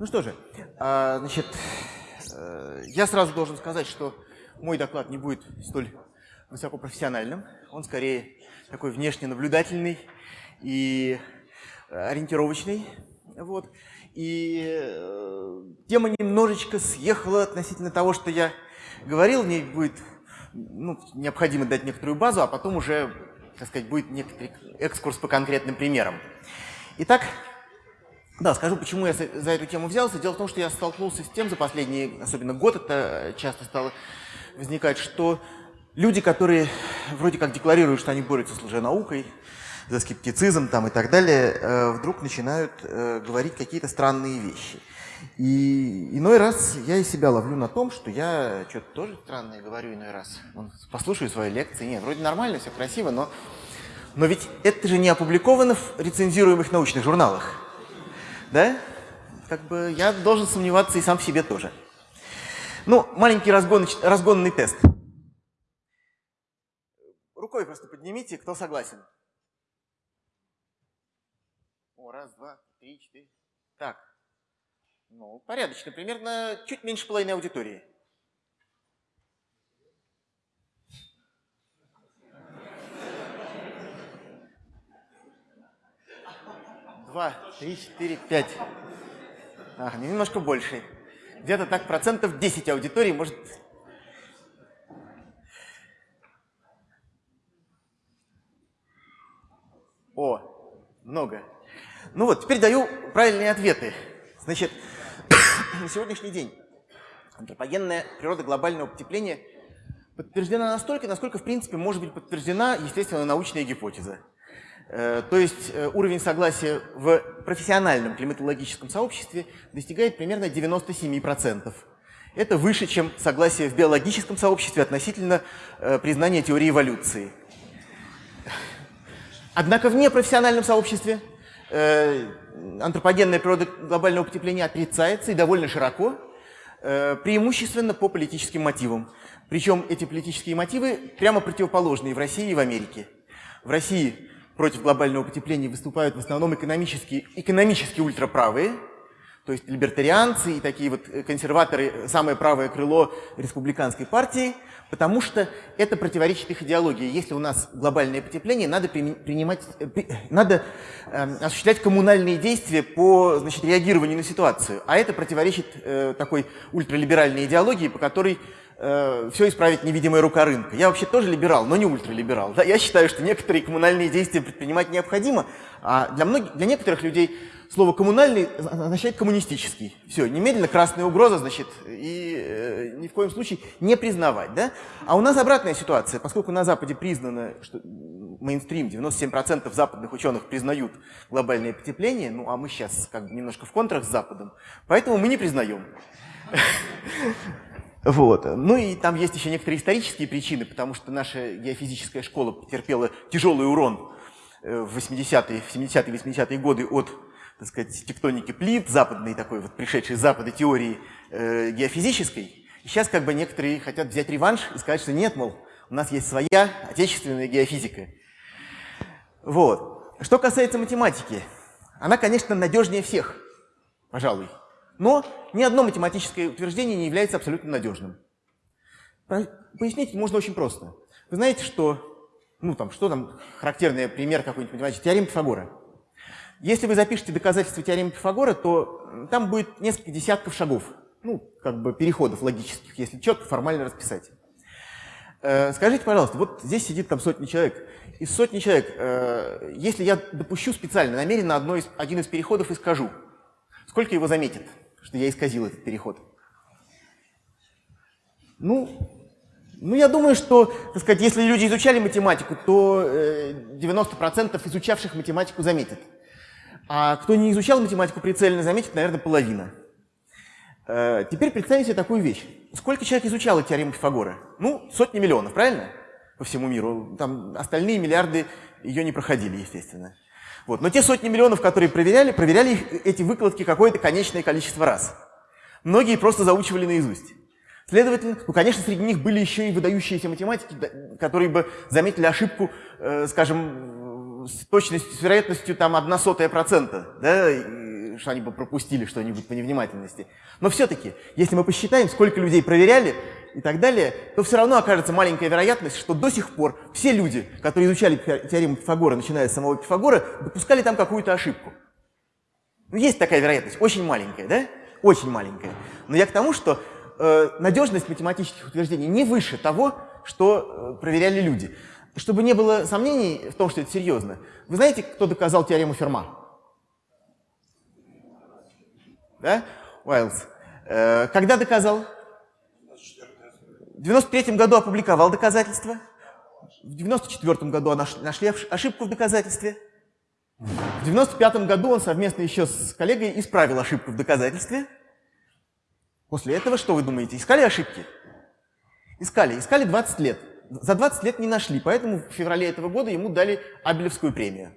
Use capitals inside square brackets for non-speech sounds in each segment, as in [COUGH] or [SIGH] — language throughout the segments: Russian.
Ну что же, а, значит, э, я сразу должен сказать, что мой доклад не будет столь высокопрофессиональным. Он скорее такой внешне наблюдательный и ориентировочный. Вот. И э, тема немножечко съехала относительно того, что я говорил. Мне будет ну, необходимо дать некоторую базу, а потом уже, так сказать, будет некоторый экскурс по конкретным примерам. Итак, да, скажу, почему я за эту тему взялся. Дело в том, что я столкнулся с тем за последний, особенно год, это часто стало возникать, что люди, которые вроде как декларируют, что они борются с лженаукой, за скептицизм там и так далее, э, вдруг начинают э, говорить какие-то странные вещи. И иной раз я и себя ловлю на том, что я что-то тоже странное говорю иной раз. Послушаю свои лекции, нет, вроде нормально, все красиво, но, но ведь это же не опубликовано в рецензируемых научных журналах да? Как бы я должен сомневаться и сам в себе тоже. Ну, маленький разгон, разгонный тест. Рукой просто поднимите, кто согласен. О, раз, два, три, четыре. Так. Ну, порядочно. Примерно чуть меньше половины аудитории. Два, три, четыре, пять. Ага, немножко больше. Где-то так процентов 10 аудитории может... О, много. Ну вот, теперь даю правильные ответы. Значит, [COUGHS] на сегодняшний день антропогенная природа глобального потепления подтверждена настолько, насколько, в принципе, может быть подтверждена, естественно, научная гипотеза. Э, то есть э, уровень согласия в профессиональном климатологическом сообществе достигает примерно 97%. Это выше, чем согласие в биологическом сообществе относительно э, признания теории эволюции. Однако в непрофессиональном сообществе антропогенная природа глобального потепления отрицается и довольно широко, преимущественно по политическим мотивам. Причем эти политические мотивы прямо противоположные в России и в Америке. В России против глобального потепления выступают в основном экономически, экономически ультраправые, то есть либертарианцы и такие вот консерваторы, самое правое крыло республиканской партии, потому что это противоречит их идеологии. Если у нас глобальное потепление, надо, принимать, э, надо э, осуществлять коммунальные действия по значит, реагированию на ситуацию. А это противоречит э, такой ультралиберальной идеологии, по которой э, все исправить невидимая рука рынка. Я вообще тоже либерал, но не ультралиберал. Да? Я считаю, что некоторые коммунальные действия предпринимать необходимо, а для, многих, для некоторых людей слово «коммунальный» означает «коммунистический». Все, немедленно красная угроза, значит, и э, ни в коем случае не признавать. Да? А у нас обратная ситуация. Поскольку на Западе признано, что мейнстрим, 97% западных ученых признают глобальное потепление, ну а мы сейчас как бы немножко в контрах с Западом, поэтому мы не признаем. Вот. Ну и там есть еще некоторые исторические причины, потому что наша геофизическая школа потерпела тяжелый урон э, в 80-е, 70-е, 80-е годы от так сказать, тектоники плит, западной такой вот пришедшей с запада теории э, геофизической. И сейчас как бы некоторые хотят взять реванш и сказать, что нет, мол, у нас есть своя отечественная геофизика. Вот. Что касается математики, она, конечно, надежнее всех, пожалуй. Но ни одно математическое утверждение не является абсолютно надежным. Пояснить можно очень просто. Вы знаете, что, ну там, что там, характерный пример какой-нибудь математический, теорема Пифагора. Если вы запишете доказательства теоремы Пифагора, то там будет несколько десятков шагов, ну, как бы переходов логических, если четко, формально расписать. Э, скажите, пожалуйста, вот здесь сидит там сотни человек. Из сотни человек, э, если я допущу специально, намеренно одно из, один из переходов и скажу, сколько его заметит? Что я исказил этот переход? Ну, ну, я думаю, что, так сказать, если люди изучали математику, то 90% э, изучавших математику заметят. А кто не изучал математику прицельно заметит, наверное, половина. Э, теперь представьте себе такую вещь. Сколько человек изучало теорему Пифагора? Ну, сотни миллионов, правильно? По всему миру. Там остальные миллиарды ее не проходили, естественно. Вот. Но те сотни миллионов, которые проверяли, проверяли их, эти выкладки какое-то конечное количество раз. Многие просто заучивали наизусть. Следовательно, ну, конечно, среди них были еще и выдающиеся математики, которые бы заметили ошибку, э, скажем, с точностью, с вероятностью там одна сотая процента, да, что они бы пропустили что-нибудь по невнимательности. Но все-таки, если мы посчитаем, сколько людей проверяли и так далее, то все равно окажется маленькая вероятность, что до сих пор все люди, которые изучали теорему Пифагора, начиная с самого Пифагора, допускали там какую-то ошибку. Ну, есть такая вероятность, очень маленькая, да? Очень маленькая. Но я к тому, что э, надежность математических утверждений не выше того, что э, проверяли люди. Чтобы не было сомнений в том, что это серьезно, вы знаете, кто доказал теорему Ферма? Да? Уайлз. Э, когда доказал? В 93 году опубликовал доказательства. В 94 году нашли ошибку в доказательстве. В 95 году он совместно еще с коллегой исправил ошибку в доказательстве. После этого, что вы думаете, искали ошибки? Искали. Искали 20 лет. За 20 лет не нашли, поэтому в феврале этого года ему дали Абелевскую премию.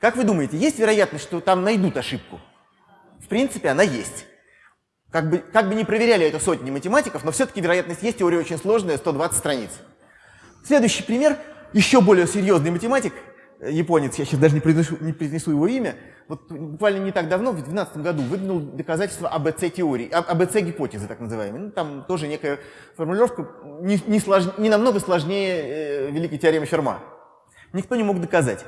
Как вы думаете, есть вероятность, что там найдут ошибку? В принципе, она есть. Как бы, как бы не проверяли это сотни математиков, но все-таки вероятность есть, теория очень сложная, 120 страниц. Следующий пример, еще более серьезный математик, Э, японец, я сейчас даже не произнесу, не произнесу его имя, вот буквально не так давно, в 2012 году, выдвинул доказательство АБЦ-теории, АБЦ-гипотезы, так называемой. Ну, там тоже некая формулировка не, не, слож, не намного сложнее э, великой теоремы Ферма. Никто не мог доказать.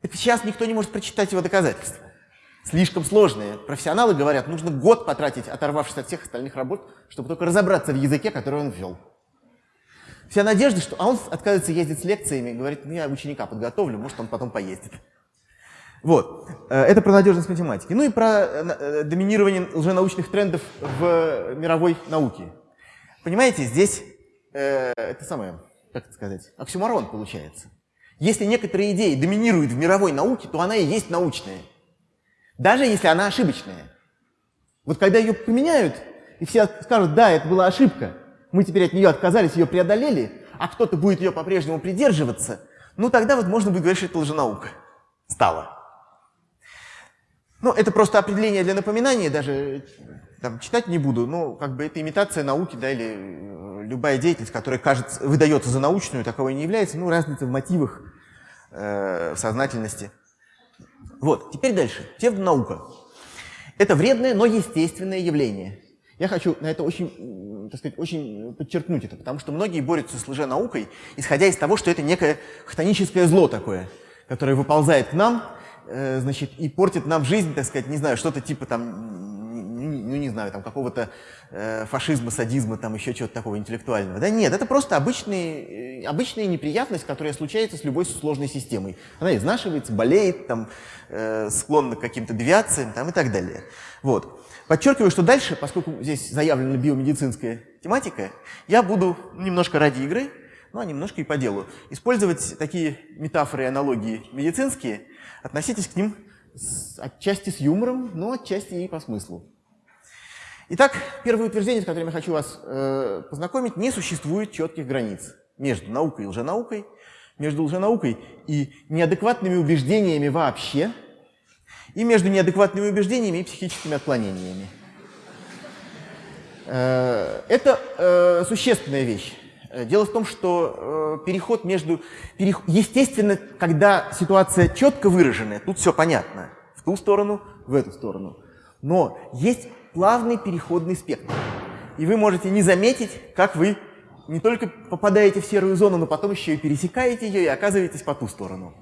Так сейчас никто не может прочитать его доказательства. Слишком сложные. Профессионалы говорят, нужно год потратить, оторвавшись от всех остальных работ, чтобы только разобраться в языке, который он ввел. Вся надежда, что... А он отказывается ездить с лекциями, говорит, ну я ученика подготовлю, может он потом поездит. Вот. Э, это про надежность математики. Ну и про э, доминирование лженаучных трендов в мировой науке. Понимаете, здесь э, это самое, как это сказать, оксюмарон получается. Если некоторые идеи доминируют в мировой науке, то она и есть научная. Даже если она ошибочная. Вот когда ее поменяют, и все скажут, да, это была ошибка, мы теперь от нее отказались, ее преодолели, а кто-то будет ее по-прежнему придерживаться, ну тогда вот можно будет говорить, что это лженаука стала. Ну, это просто определение для напоминания, даже там, читать не буду, но как бы это имитация науки, да, или э, любая деятельность, которая кажется, выдается за научную, таковой не является, ну, разница в мотивах, э, в сознательности. Вот, теперь дальше. Псевдонаука. Это вредное, но естественное явление. Я хочу на это очень, так сказать, очень подчеркнуть это, потому что многие борются с лженаукой, исходя из того, что это некое хтоническое зло такое, которое выползает к нам, э, значит, и портит нам жизнь, так сказать, не знаю, что-то типа там, ну не знаю, там какого-то э, фашизма, садизма, там еще чего-то такого интеллектуального. Да нет, это просто обычный, э, обычная неприятность, которая случается с любой сложной системой. Она изнашивается, болеет, там, э, склонна к каким-то девиациям там, и так далее. Вот. Подчеркиваю, что дальше, поскольку здесь заявлена биомедицинская тематика, я буду немножко ради игры, ну а немножко и по делу, использовать такие метафоры и аналогии медицинские, относитесь к ним с, отчасти с юмором, но отчасти и по смыслу. Итак, первое утверждение, с которым я хочу вас э, познакомить, не существует четких границ между наукой и лженаукой, между лженаукой и неадекватными убеждениями вообще – и между неадекватными убеждениями и психическими отклонениями. Э, это э, существенная вещь. Э, дело в том, что переход между... Естественно, когда ситуация четко выраженная, тут все понятно. В ту сторону, в эту сторону. Но есть плавный переходный спектр. И вы можете не заметить, как вы не только попадаете в серую зону, но потом еще и пересекаете ее и оказываетесь по ту сторону.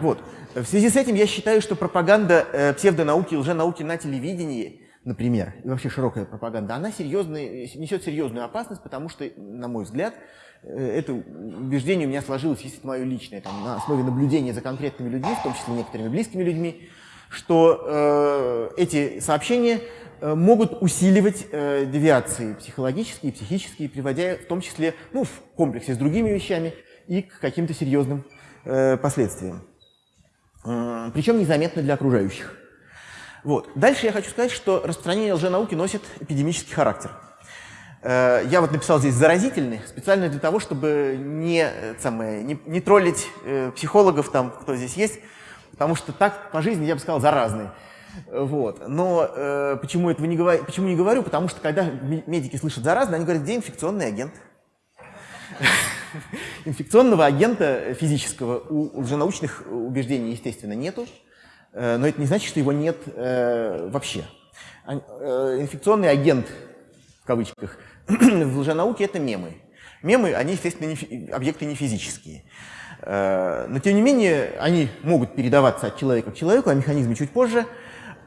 Вот. В связи с этим я считаю, что пропаганда э, псевдонауки, лженауки на телевидении, например, и вообще широкая пропаганда, она серьезная, несет серьезную опасность, потому что, на мой взгляд, э, это убеждение у меня сложилось, если это мое личное, там, на основе наблюдения за конкретными людьми, в том числе некоторыми близкими людьми, что э, эти сообщения могут усиливать э, девиации психологические и психические, приводя в том числе ну, в комплексе с другими вещами и к каким-то серьезным э, последствиям причем незаметно для окружающих. Вот. Дальше я хочу сказать, что распространение лженауки носит эпидемический характер. Э, я вот написал здесь «заразительный» специально для того, чтобы не, э, самое, не, не троллить э, психологов, там, кто здесь есть, потому что так по жизни я бы сказал «заразный». Вот. Но э, почему этого не говорю? Почему не говорю? Потому что когда медики слышат заразный, они говорят, где инфекционный агент? [LAUGHS] Инфекционного агента физического у лженаучных убеждений, естественно, нету. но это не значит, что его нет вообще. Инфекционный агент, в кавычках, [CLEARS THROAT] в лженауке – это мемы. Мемы, они, естественно, не, объекты не физические. Но, тем не менее, они могут передаваться от человека к человеку, а механизмы чуть позже –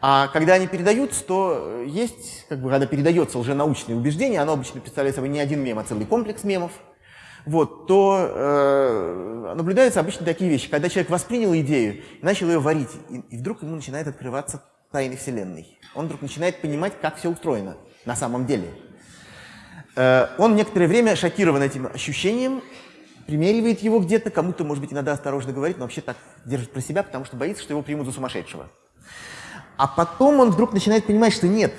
а когда они передаются, то есть, как бы, когда передается лженаучное убеждение, оно обычно представляет собой не один мем, а целый комплекс мемов, вот, то э, наблюдаются обычно такие вещи, когда человек воспринял идею, начал ее варить, и, и вдруг ему начинает открываться тайны Вселенной. Он вдруг начинает понимать, как все устроено на самом деле. Э, он некоторое время шокирован этим ощущением, примеривает его где-то, кому-то, может быть, иногда осторожно говорит, но вообще так держит про себя, потому что боится, что его примут за сумасшедшего. А потом он вдруг начинает понимать, что нет,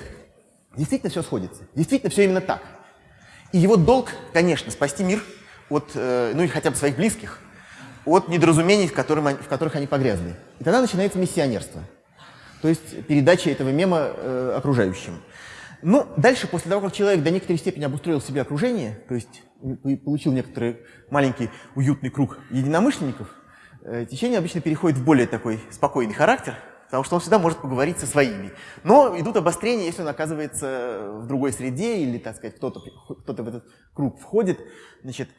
действительно все сходится, действительно все именно так. И его долг, конечно, спасти мир от, э, ну или хотя бы своих близких, от недоразумений, в, которым, в которых они погрязли. И тогда начинается миссионерство, то есть передача этого мема э, окружающим. Ну, дальше, после того, как человек до некоторой степени обустроил себе окружение, то есть получил некоторый маленький уютный круг единомышленников, э, течение обычно переходит в более такой спокойный характер, потому что он всегда может поговорить со своими. Но идут обострения, если он оказывается в другой среде или, так сказать, кто-то кто, -то, в этот круг входит. Значит,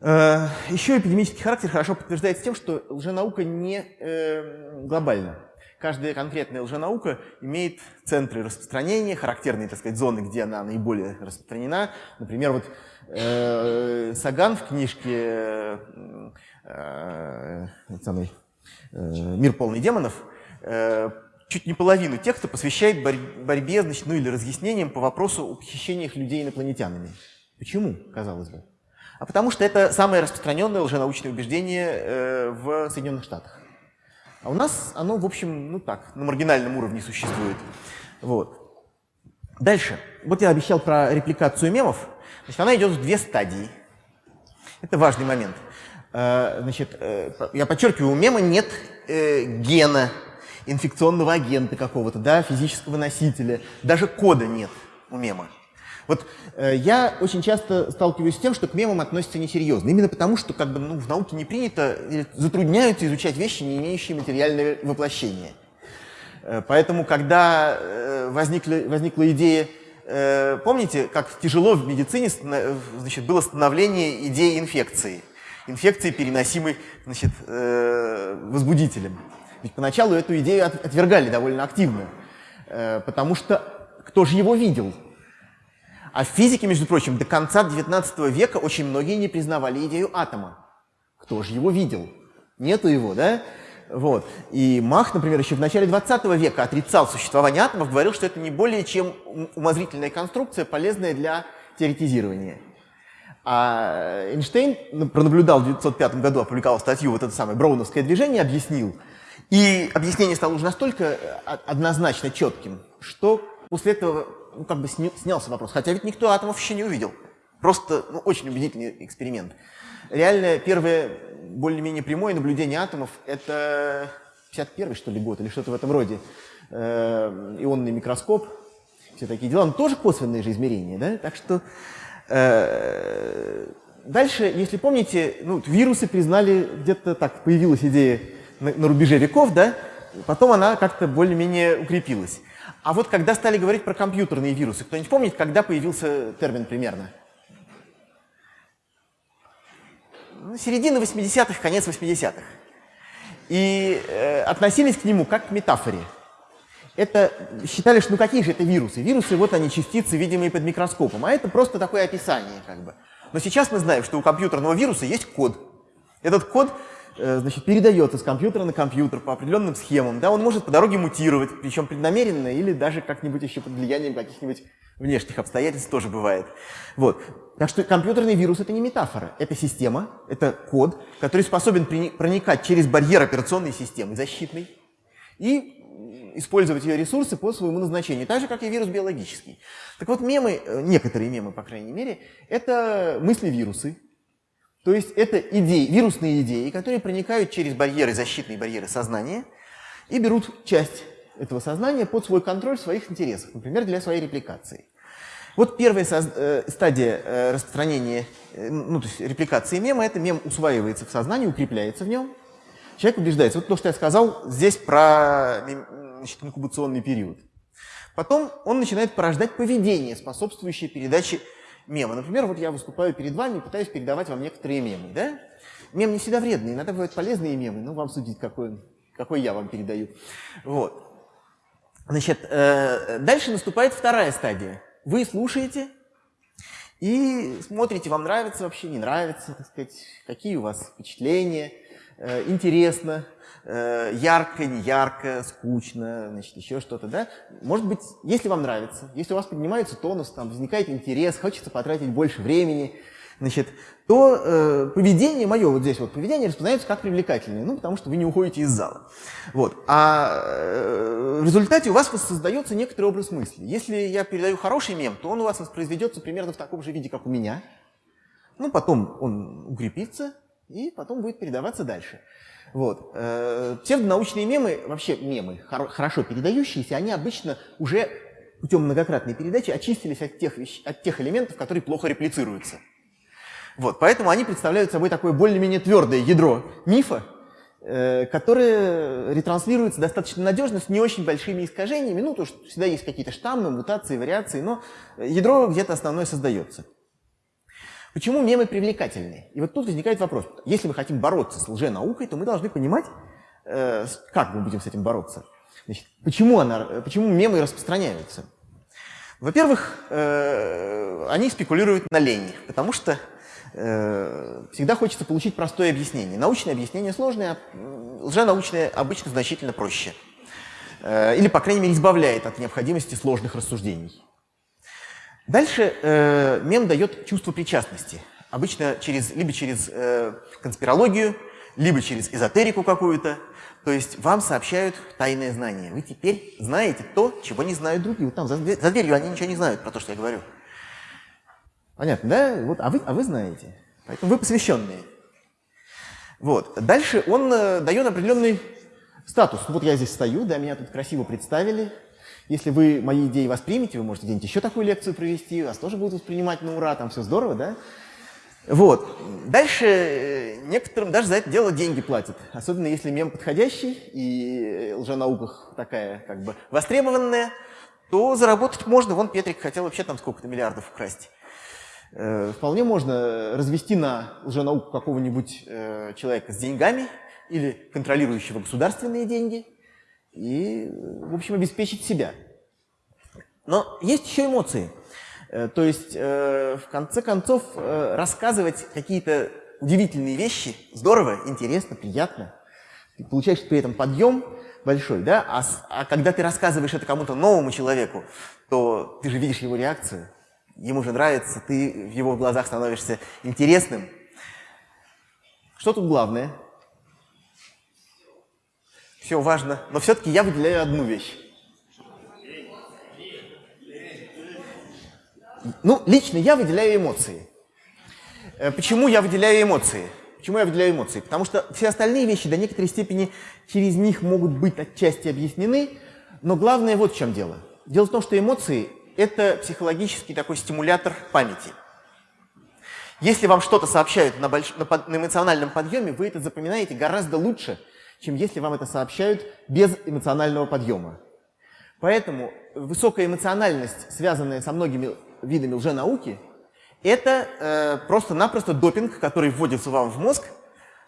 э, еще эпидемический характер хорошо подтверждается тем, что лженаука не э, глобальна. Каждая конкретная лженаука имеет центры распространения, характерные, так сказать, зоны, где она наиболее распространена. Например, вот э, Саган в книжке э, э, э, «Мир полный демонов» Э, чуть не половину текста посвящает борьбе, значит, ну или разъяснениям по вопросу о похищениях людей инопланетянами. Почему, казалось бы? А потому что это самое распространенное лженаучное убеждение э, в Соединенных Штатах. А у нас оно, в общем, ну так, на маргинальном уровне существует. Вот. Дальше. Вот я обещал про репликацию мемов. Значит, она идет в две стадии. Это важный момент. Э, значит, я подчеркиваю, у мема нет гена инфекционного агента какого-то, да, физического носителя, даже кода нет у мема. Вот э, я очень часто сталкиваюсь с тем, что к мемам относятся несерьезно. Именно потому, что как бы, ну, в науке не принято, затрудняются изучать вещи, не имеющие материального воплощения. Э, поэтому, когда э, возникли, возникла идея, э, помните, как тяжело в медицине значит, было становление идеи инфекции. Инфекции, переносимой значит, э, возбудителем. Ведь поначалу эту идею отвергали довольно активно, э, потому что кто же его видел? А в физике, между прочим, до конца XIX века очень многие не признавали идею атома. Кто же его видел? Нету его, да? Вот. И Мах, например, еще в начале 20 века отрицал существование атомов, говорил, что это не более чем умозрительная конструкция, полезная для теоретизирования. А Эйнштейн ну, пронаблюдал в 1905 году, опубликовал статью вот это самое броуновское движение, объяснил, и объяснение стало уже настолько э, однозначно четким, что после этого ну, как бы снялся вопрос. Хотя ведь никто атомов еще не увидел. Просто ну, очень убедительный эксперимент. Реально, первое более-менее прямое наблюдение атомов – это 51 что ли, год или что-то в этом роде. Э, ионный микроскоп, все такие дела. Но тоже косвенные же измерения, да? Так что э, дальше, если помните, ну, вирусы признали, где-то так появилась идея на, на рубеже веков, да, потом она как-то более-менее укрепилась. А вот когда стали говорить про компьютерные вирусы, кто-нибудь помнит, когда появился термин примерно? Ну, середина 80-х, конец 80-х. И э, относились к нему как к метафоре. Это считали, что ну какие же это вирусы? Вирусы, вот они, частицы, видимые под микроскопом. А это просто такое описание, как бы. Но сейчас мы знаем, что у компьютерного вируса есть код. Этот код значит, передается с компьютера на компьютер по определенным схемам. Да, он может по дороге мутировать, причем преднамеренно или даже как-нибудь еще под влиянием каких-нибудь внешних обстоятельств тоже бывает. Вот. Так что компьютерный вирус — это не метафора, это система, это код, который способен проникать через барьер операционной системы защитной и использовать ее ресурсы по своему назначению, так же, как и вирус биологический. Так вот, мемы, э, некоторые мемы, по крайней мере, это мысли-вирусы, то есть это идеи, вирусные идеи, которые проникают через барьеры, защитные барьеры сознания и берут часть этого сознания под свой контроль в своих интересах, например, для своей репликации. Вот первая э, стадия э, распространения, э, ну, то есть репликации мема, это мем усваивается в сознании, укрепляется в нем. человек убеждается. Вот то, что я сказал здесь про значит, инкубационный период. Потом он начинает порождать поведение, способствующее передаче мема. Например, вот я выступаю перед вами и пытаюсь передавать вам некоторые мемы. Да? Мем не всегда вредный, иногда бывают полезные мемы, но вам судить, какой, какой я вам передаю. Вот. Значит, э, дальше наступает вторая стадия. Вы слушаете и смотрите, вам нравится вообще, не нравится, так сказать, какие у вас впечатления, э, интересно, э, ярко, не ярко, скучно, значит, еще что-то, да? Может быть, если вам нравится, если у вас поднимается тонус, там возникает интерес, хочется потратить больше времени, значит, то э, поведение мое, вот здесь вот поведение распознается как привлекательное, ну, потому что вы не уходите из зала. Вот. А э, в результате у вас создается некоторый образ мысли. Если я передаю хороший мем, то он у вас воспроизведется примерно в таком же виде, как у меня. Ну, потом он укрепится, и потом будет передаваться дальше. Вот. Э, псевдонаучные мемы, вообще мемы, хорошо передающиеся, они обычно уже путем многократной передачи очистились от тех, вещ... от тех элементов, которые плохо реплицируются. Вот, поэтому они представляют собой такое более-менее твердое ядро мифа, э, которое ретранслируется достаточно надежно, с не очень большими искажениями. Ну, то, что всегда есть какие-то штаммы, мутации, вариации, но ядро где-то основное создается. Почему мемы привлекательны? И вот тут возникает вопрос. Если мы хотим бороться с лженаукой, то мы должны понимать, э, как мы будем с этим бороться. Значит, почему, она, почему мемы распространяются? Во-первых, э, они спекулируют на лени, потому что Э, всегда хочется получить простое объяснение. Научное объяснение сложное, а лженаучное обычно значительно проще. Э, или, по крайней мере, избавляет от необходимости сложных рассуждений. Дальше э, мем дает чувство причастности. Обычно через, либо через э, конспирологию, либо через эзотерику какую-то. То есть вам сообщают тайное знание. Вы теперь знаете то, чего не знают другие. Вот там за, за дверью они ничего не знают про то, что я говорю. Понятно, да? Вот, а, вы, а вы знаете. Поэтому вы посвященные. Вот. Дальше он э, дает определенный статус. Вот я здесь стою, да, меня тут красиво представили. Если вы мои идеи воспримете, вы можете где-нибудь еще такую лекцию провести, вас тоже будут воспринимать на ура, там все здорово, да? Вот. Дальше э, некоторым даже за это дело деньги платят. Особенно если мем подходящий и лженауках такая как бы востребованная, то заработать можно. Вон Петрик хотел вообще там сколько-то миллиардов украсть. Э, вполне можно развести на лженауку какого-нибудь э, человека с деньгами или контролирующего государственные деньги и, в общем, обеспечить себя. Но есть еще эмоции. Э, то есть, в конце концов, рассказывать какие-то удивительные вещи здорово, интересно, приятно. Ты получаешь при этом подъем большой, да? А, а когда ты рассказываешь это кому-то новому человеку, то ты же видишь его реакцию, ему же нравится, ты в его глазах становишься интересным. Что тут главное? Все важно, но все-таки я выделяю одну вещь. Ну, лично я выделяю эмоции. Э, почему я выделяю эмоции? Почему я выделяю эмоции? Потому что все остальные вещи до некоторой степени через них могут быть отчасти объяснены, но главное вот в чем дело. Дело в том, что эмоции это психологический такой стимулятор памяти. Если вам что-то сообщают на, больш... на эмоциональном подъеме, вы это запоминаете гораздо лучше, чем если вам это сообщают без эмоционального подъема. Поэтому высокая эмоциональность, связанная со многими видами лженауки, это э, просто-напросто допинг, который вводится вам в мозг,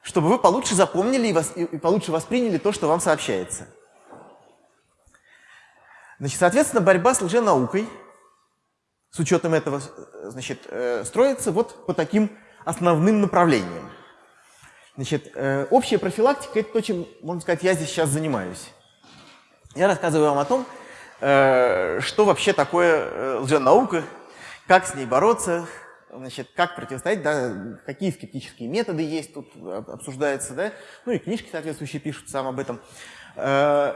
чтобы вы получше запомнили и, вос... и получше восприняли то, что вам сообщается. Значит, соответственно, борьба с лженаукой с учетом этого значит, э, строится вот по таким основным направлениям. Значит, э, общая профилактика – это то, чем, можно сказать, я здесь сейчас занимаюсь. Я рассказываю вам о том, э, что вообще такое лженаука, как с ней бороться, значит, как противостоять, да, какие скептические методы есть, тут обсуждается, да, ну и книжки соответствующие пишут сам об этом. Э,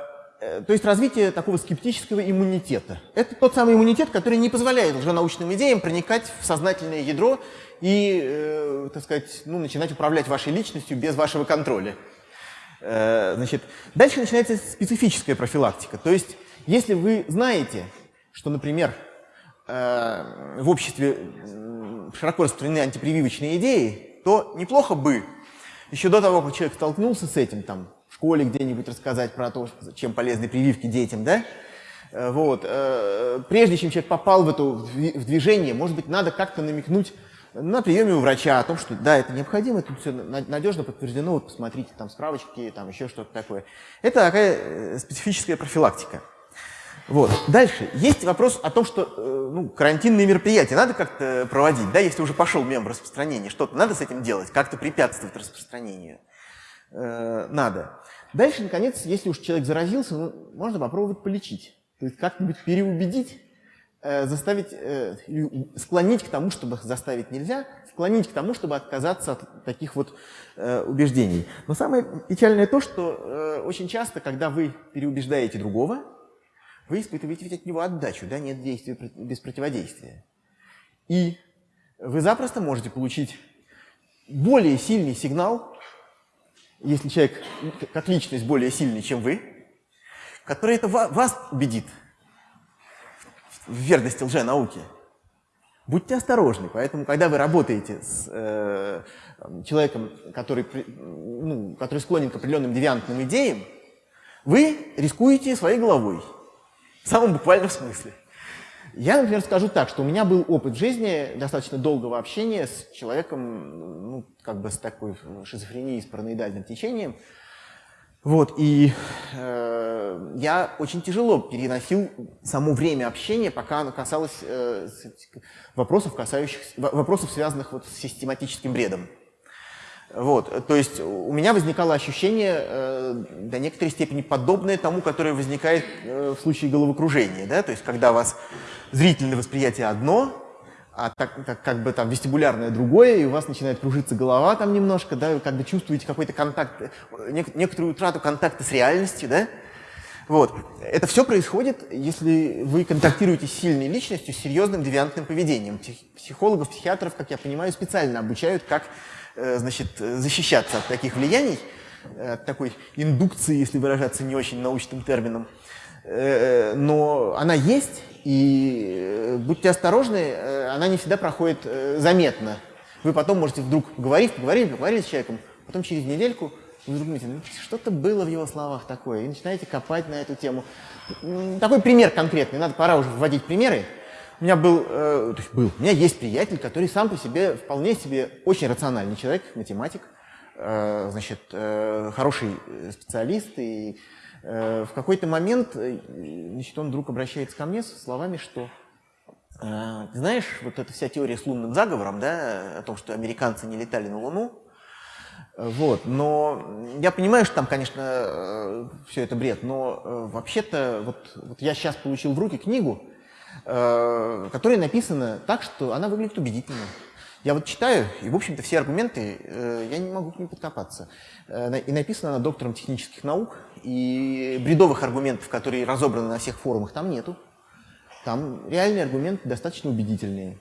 то есть развитие такого скептического иммунитета. Это тот самый иммунитет, который не позволяет лженаучным идеям проникать в сознательное ядро и, э, так сказать, ну, начинать управлять вашей личностью без вашего контроля. Э, значит, дальше начинается специфическая профилактика. То есть, если вы знаете, что, например, э, в обществе широко распространены антипрививочные идеи, то неплохо бы, еще до того, как человек столкнулся с этим, там, школе где-нибудь рассказать про то, чем полезны прививки детям, да? Э, вот. Прежде чем человек попал в это в движение, может быть, надо как-то намекнуть на приеме у врача о том, что да, это необходимо, тут все надежно подтверждено, вот посмотрите, там справочки, там еще что-то такое. Это такая специфическая профилактика. Вот. Дальше. Есть вопрос о том, что э, ну, карантинные мероприятия надо как-то проводить, да, если уже пошел мем распространения, что-то надо с этим делать, как-то препятствовать распространению. Э, надо. Дальше, наконец, если уж человек заразился, ну, можно попробовать полечить. То есть как-нибудь переубедить, э, заставить, э, склонить к тому, чтобы заставить нельзя, склонить к тому, чтобы отказаться от таких вот э, убеждений. Но самое печальное то, что э, очень часто, когда вы переубеждаете другого, вы испытываете ведь от него отдачу, да, нет действия без противодействия. И вы запросто можете получить более сильный сигнал, если человек как личность более сильный, чем вы, который это вас убедит в верности лженауки. Будьте осторожны, поэтому, когда вы работаете с э, человеком, который, ну, который склонен к определенным девиантным идеям, вы рискуете своей головой. В самом буквальном смысле. Я, например, скажу так, что у меня был опыт жизни достаточно долгого общения с человеком, ну, как бы с такой шизофренией, с параноидальным течением. Вот, и э, я очень тяжело переносил само время общения, пока оно касалось э, вопросов, касающихся, вопросов, связанных вот с систематическим бредом. Вот, то есть у меня возникало ощущение э, до некоторой степени подобное тому, которое возникает э, в случае головокружения. Да? То есть когда у вас зрительное восприятие одно, а так, так как бы там вестибулярное другое, и у вас начинает кружиться голова там немножко, да, вы как бы чувствуете какой-то контакт, нек некоторую утрату контакта с реальностью, да. Вот. Это все происходит, если вы контактируете с сильной личностью, с серьезным девиантным поведением. Психологов, психиатров, как я понимаю, специально обучают, как Э, значит, защищаться от таких влияний, э, от такой индукции, если выражаться не очень научным термином. Э, но она есть, и будьте осторожны, она не всегда проходит заметно. Вы потом можете вдруг говорить, поговорили, поговорили с человеком, потом через недельку вы вдруг думаете, ну, что-то было в его словах такое, и начинаете копать на эту тему. Такой пример конкретный, надо, пора уже вводить примеры. У меня был, э, то есть был, у меня есть приятель, который сам по себе вполне себе очень рациональный человек, математик, э, значит, э, хороший специалист, и э, в какой-то момент, э, значит, он вдруг обращается ко мне со словами, что э, знаешь, вот эта вся теория с лунным заговором, да, о том, что американцы не летали на Луну, вот, но я понимаю, что там, конечно, э, все это бред, но э, вообще-то вот, вот я сейчас получил в руки книгу, Э, которая написана так, что она выглядит убедительно. Я вот читаю, и, в общем-то, все аргументы, э, я не могу к ним подкопаться. Э, и написана она доктором технических наук, и бредовых аргументов, которые разобраны на всех форумах, там нету. Там реальные аргументы достаточно убедительные.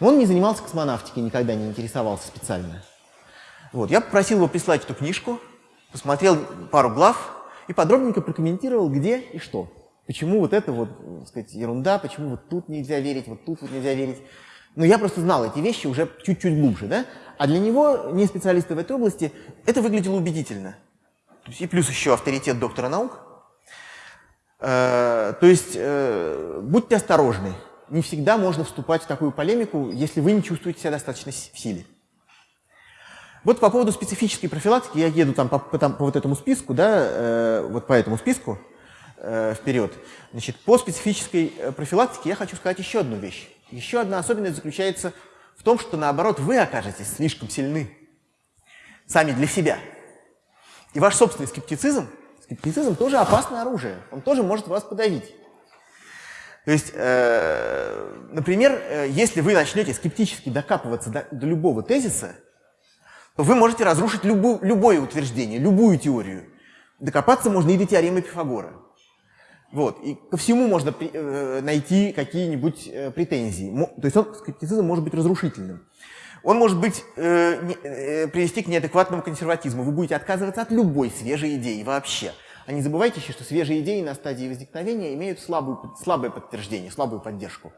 Он не занимался космонавтикой, никогда не интересовался специально. Вот, я попросил его прислать эту книжку, посмотрел пару глав и подробненько прокомментировал, где и что. Почему вот это вот, так сказать, ерунда, почему вот тут нельзя верить, вот тут вот нельзя верить. Но я просто знал эти вещи уже чуть-чуть глубже, да? А для него, не специалиста в этой области, это выглядело убедительно. И плюс еще авторитет доктора наук. Э, то есть э, будьте осторожны. Не всегда можно вступать в такую полемику, если вы не чувствуете себя достаточно в силе. Вот по поводу специфической профилактики, я еду там по, по, там, по вот этому списку, да, э, вот по этому списку, э, вперед. Значит, по специфической э, профилактике я хочу сказать еще одну вещь. Еще одна особенность заключается в том, что наоборот вы окажетесь слишком сильны сами для себя. И ваш собственный скептицизм, скептицизм тоже опасное оружие, он тоже может вас подавить. То есть, э, например, э, если вы начнете скептически докапываться до, до любого тезиса, то вы можете разрушить любу, любое утверждение, любую теорию. Докопаться можно и до теоремы Пифагора. Вот. И ко всему можно э, найти какие-нибудь э, претензии. То есть он, скептицизм может быть разрушительным. Он может быть, э, э, привести к неадекватному консерватизму. Вы будете отказываться от любой свежей идеи вообще. А не забывайте еще, что свежие идеи на стадии возникновения имеют слабую, слабое подтверждение, слабую поддержку.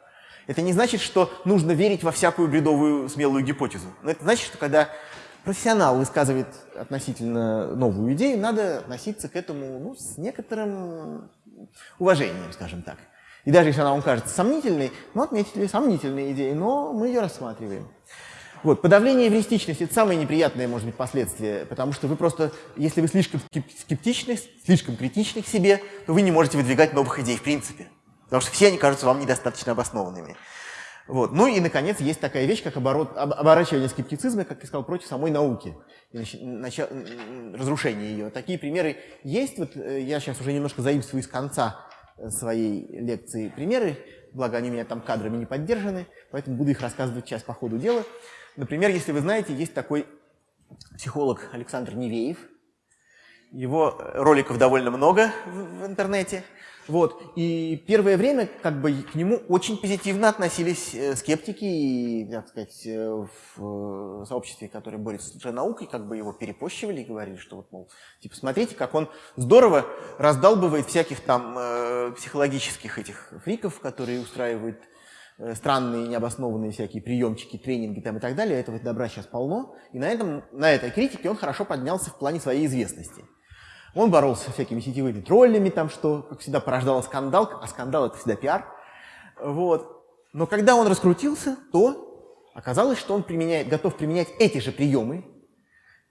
Это не значит, что нужно верить во всякую бредовую смелую гипотезу. Но это значит, что когда профессионал высказывает относительно новую идею, надо относиться к этому ну, с некоторым уважением, скажем так. И даже если она вам кажется сомнительной, мы отметили сомнительные идеи, но мы ее рассматриваем. Вот, подавление эвристичности – это самое неприятное, может быть, последствие, потому что вы просто, если вы слишком скептичны, слишком критичны к себе, то вы не можете выдвигать новых идей в принципе, потому что все они кажутся вам недостаточно обоснованными. Вот. Ну и, наконец, есть такая вещь, как оборот, об, оборачивание скептицизма, как я сказал, против самой науки, начало, разрушение ее. Такие примеры есть. Вот э, я сейчас уже немножко заимствую из конца своей лекции примеры, благо они у меня там кадрами не поддержаны, поэтому буду их рассказывать сейчас по ходу дела. Например, если вы знаете, есть такой психолог Александр Невеев. Его роликов довольно много в, интернете. Вот. И первое время как бы к нему очень позитивно относились э, скептики и, так сказать, э, в э, сообществе, которое борется с наукой, как бы его перепощивали и говорили, что вот, мол, типа, смотрите, как он здорово раздалбывает всяких там э, психологических этих фриков, которые устраивают э, странные, необоснованные всякие приемчики, тренинги там и так далее. Этого добра сейчас полно. И на, этом, на этой критике он хорошо поднялся в плане своей известности. Он боролся со всякими сетевыми троллями, там, что, как всегда, порождало скандал, а скандал — это всегда пиар. Вот. Но когда он раскрутился, то оказалось, что он применяет, готов применять эти же приемы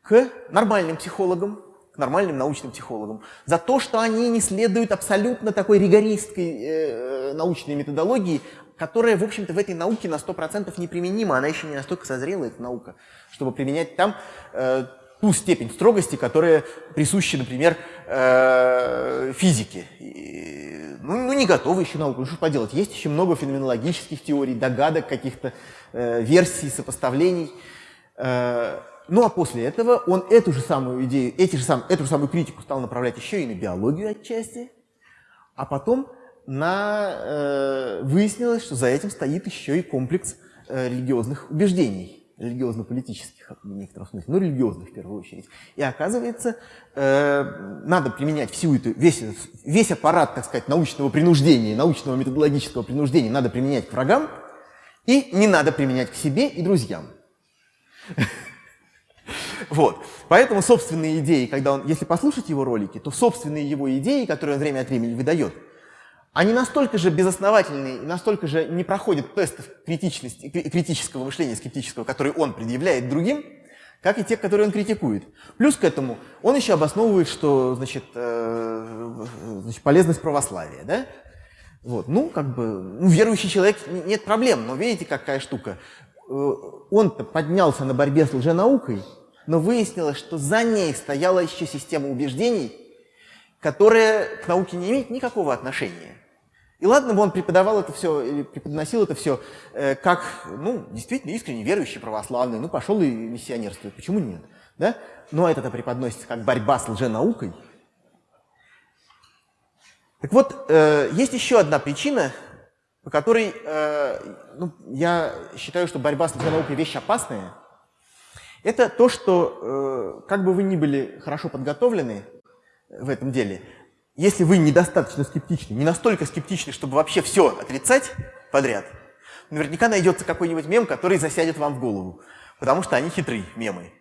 к нормальным психологам, к нормальным научным психологам, за то, что они не следуют абсолютно такой ригористской э, научной методологии, которая, в общем-то, в этой науке на 100% неприменима, она еще не настолько созрела, эта наука, чтобы применять там э, ту степень строгости, которая присуща, например, э, физике. ну, ну, не готовы еще науку, ну что поделать, есть еще много феноменологических теорий, догадок, каких-то э, версий, сопоставлений. Э, ну а после этого он эту же самую идею, эти же сам, эту же самую критику стал направлять еще и на биологию отчасти, а потом на, э, выяснилось, что за этим стоит еще и комплекс э, религиозных убеждений религиозно-политических в некотором смысле, но религиозных в первую очередь. И оказывается, э, надо применять всю эту, весь, весь аппарат, так сказать, научного принуждения, научного методологического принуждения надо применять к врагам, и не надо применять к себе и друзьям. [LAUGHS] Вот. Поэтому собственные идеи, когда он, если послушать его ролики, то собственные его идеи, которые он время от времени выдает, они настолько же безосновательные, настолько же не проходят тестов критичности, критического мышления, скептического, который он предъявляет другим, как и те, которые он критикует. Плюс к этому он еще обосновывает, что значит, э, значит, полезность православия. Да? Вот. Ну, как бы, ну, верующий человек, нет проблем, но видите, какая штука. Э, он-то поднялся на борьбе с лженаукой, но выяснилось, что за ней стояла еще система убеждений, которая к науке не имеет никакого отношения. И ладно бы он преподавал это все, или преподносил это все э, как, ну, действительно искренне верующий православный, ну, пошел и миссионерствует, почему нет? Да? Но это-то преподносится как борьба с лженаукой. Так вот, э, есть еще одна причина, по которой э, ну, я считаю, что борьба с лженаукой вещь опасная. Это то, что, э, как бы вы ни были хорошо подготовлены в этом деле, если вы недостаточно скептичны, не настолько скептичны, чтобы вообще все отрицать подряд, наверняка найдется какой-нибудь мем, который засядет вам в голову. Потому что они хитрые мемы.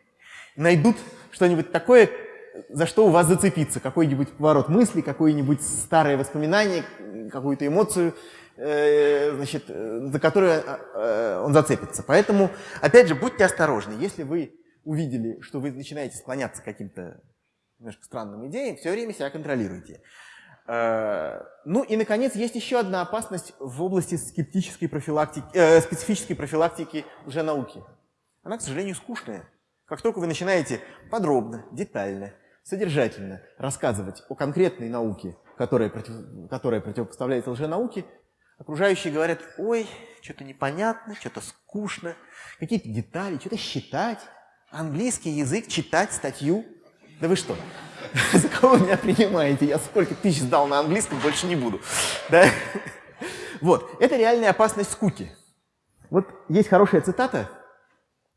Найдут что-нибудь такое, за что у вас зацепиться. Какой-нибудь поворот мысли, какое-нибудь старое воспоминание, какую-то эмоцию, э, значит, за которую э, он зацепится. Поэтому, опять же, будьте осторожны. Если вы увидели, что вы начинаете склоняться к каким-то немножко странным идеям, все время себя контролируйте. Э, ну и, наконец, есть еще одна опасность в области скептической профилактики, э, специфической профилактики лженауки. Она, к сожалению, скучная. Как только вы начинаете подробно, детально, содержательно рассказывать о конкретной науке, которая, против, которая противопоставляется лженауке, окружающие говорят, ой, что-то непонятно, что-то скучно, какие-то детали, что-то считать, английский язык, читать статью – да вы что? [LAUGHS] За кого меня принимаете? Я сколько тысяч сдал на английском, больше не буду. Да? Вот, это реальная опасность скуки. Вот есть хорошая цитата,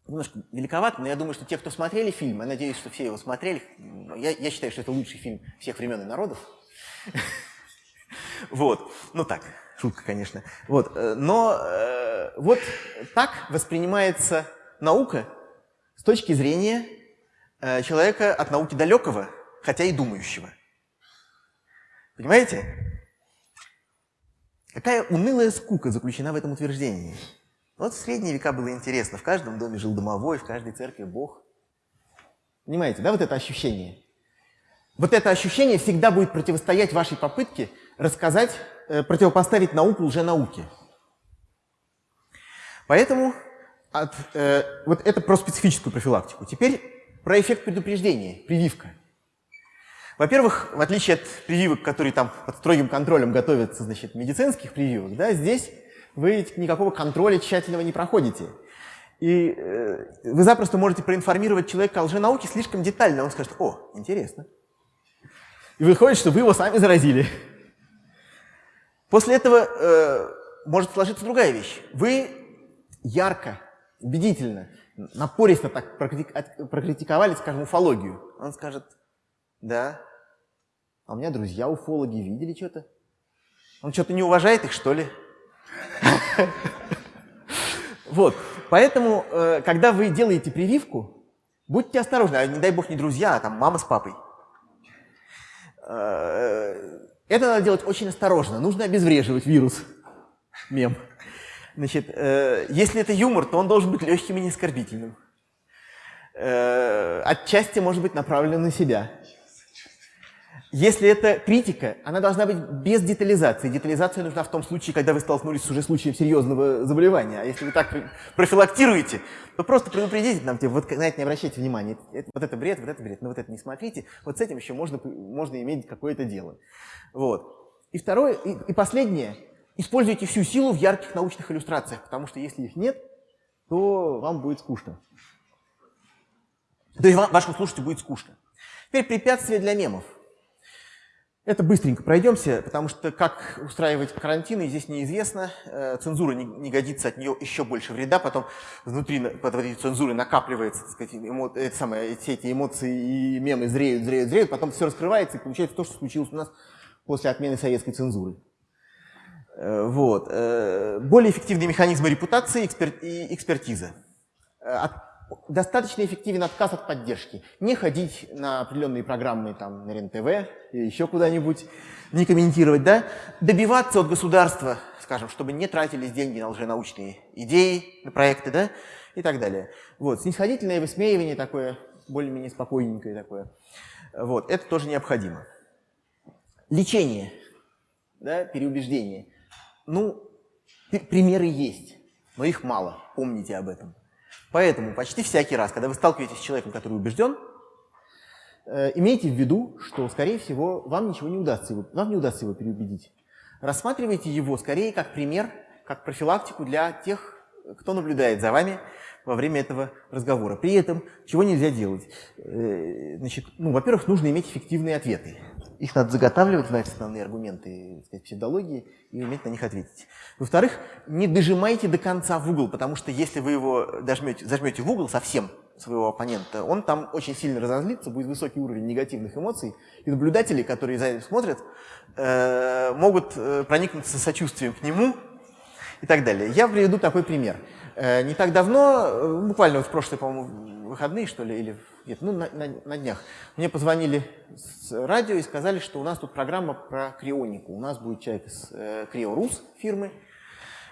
немножко великовато, но я думаю, что те, кто смотрели фильм, я надеюсь, что все его смотрели, я, я считаю, что это лучший фильм всех времен и народов. [LAUGHS] Вот, ну так, шутка, конечно. Вот, э, но э, вот так воспринимается наука точки зрения человека от науки далекого, хотя и думающего. Понимаете? Какая унылая скука заключена в этом утверждении. Вот в средние века было интересно. В каждом доме жил домовой, в каждой церкви Бог. Понимаете, да, вот это ощущение? Вот это ощущение всегда будет противостоять вашей попытке рассказать, э, противопоставить науку лженауке. Поэтому от, э, вот это про специфическую профилактику. Теперь про эффект предупреждения, прививка. Во-первых, в отличие от прививок, которые там под строгим контролем готовятся, значит, медицинских прививок, да, здесь вы никакого контроля тщательного не проходите. И э, вы запросто можете проинформировать человека о лженауке слишком детально. Он скажет, о, интересно. И выходит, что вы его сами заразили. После этого э, может сложиться другая вещь. Вы ярко, убедительно, напористо так прокритиковали, скажем, уфологию. Он скажет, да, а у меня друзья уфологи видели что-то. Он что-то не уважает их, что ли? [LAUGHS] Вот, поэтому, э, когда вы делаете прививку, будьте осторожны, а не дай бог не друзья, а там мама с папой. Э, это надо делать очень осторожно, нужно обезвреживать вирус, мем. Значит, э, если это юмор, то он должен быть легким и не оскорбительным. Отчасти может быть направлен на себя. Если это критика, она должна быть без детализации. Детализация нужна в том случае, когда вы столкнулись с уже случаем серьезного заболевания. А если вы так профилактируете, то просто предупредите нам, типа, вот на это не обращайте внимания. Это, вот это бред, вот это бред, но вот это не смотрите. Вот с этим еще можно, можно иметь какое-то дело. Вот. И второе, и, и последнее. Используйте всю силу в ярких научных иллюстрациях, потому что если их нет, то вам будет скучно. То есть вашему слушателю будет скучно. Теперь препятствия для мемов. Это быстренько пройдемся, потому что как устраивать карантины здесь неизвестно. Э, цензура не, не годится, от нее еще больше вреда. Потом внутри под этой цензуры накапливается, так сказать, эмо, это самое, все эти эмоции и мемы зреют, зреют, зреют. Потом все раскрывается и получается то, что случилось у нас после отмены советской цензуры. Э, вот. Э, более эффективные механизмы репутации и экспертиза. От достаточно эффективен отказ от поддержки. Не ходить на определенные программы там, на РЕН-ТВ или еще куда-нибудь, не комментировать, да? Добиваться от государства, скажем, чтобы не тратились деньги на лженаучные идеи, на проекты, да? И так далее. Вот, снисходительное высмеивание такое, более-менее спокойненькое такое. Вот, это тоже необходимо. Лечение, да, переубеждение. Ну, примеры есть, но их мало, помните об этом. Поэтому почти всякий раз, когда вы сталкиваетесь с человеком, который убежден, э, имейте в виду, что, скорее всего, вам ничего не удастся, его, вам не удастся его переубедить. Рассматривайте его скорее как пример, как профилактику для тех, кто наблюдает за вами во время этого разговора. При этом чего нельзя делать? Э, значит, ну, во-первых, нужно иметь эффективные ответы. Их надо заготавливать, знать основные аргументы сказать, псевдологии и уметь на них ответить. Во-вторых, не дожимайте до конца в угол, потому что если вы его дожмете, зажмете в угол совсем своего оппонента, он там очень сильно разозлится, будет высокий уровень негативных эмоций, и наблюдатели, которые за этим смотрят, э, могут э, проникнуться сочувствием к нему и так далее. Я приведу такой пример. Э, не так давно, э, буквально в прошлые, по-моему, выходные, что ли, или нет, ну, на, на, на днях, мне позвонили с радио и сказали, что у нас тут программа про крионику. У нас будет человек из э, Криорус фирмы,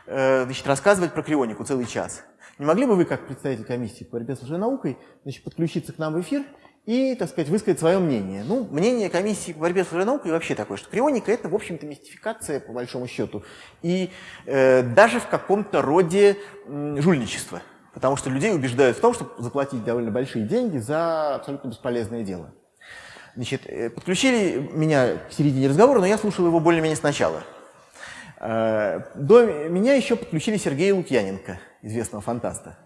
э, значит, рассказывать про крионику целый час. Не могли бы вы, как представитель комиссии по борьбе с лженаукой, значит, подключиться к нам в эфир и, так сказать, высказать свое мнение. Ну, мнение комиссии по борьбе с лженаукой вообще такое, что крионика – это, в общем-то, мистификация, по большому счету, и э, даже в каком-то роде э, жульничества. Потому что людей убеждают в том, чтобы заплатить довольно большие деньги за абсолютно бесполезное дело. Значит, э, подключили меня к середине разговора, но я слушал его более-менее сначала. Э, до меня еще подключили Сергея Лукьяненко, известного фантаста.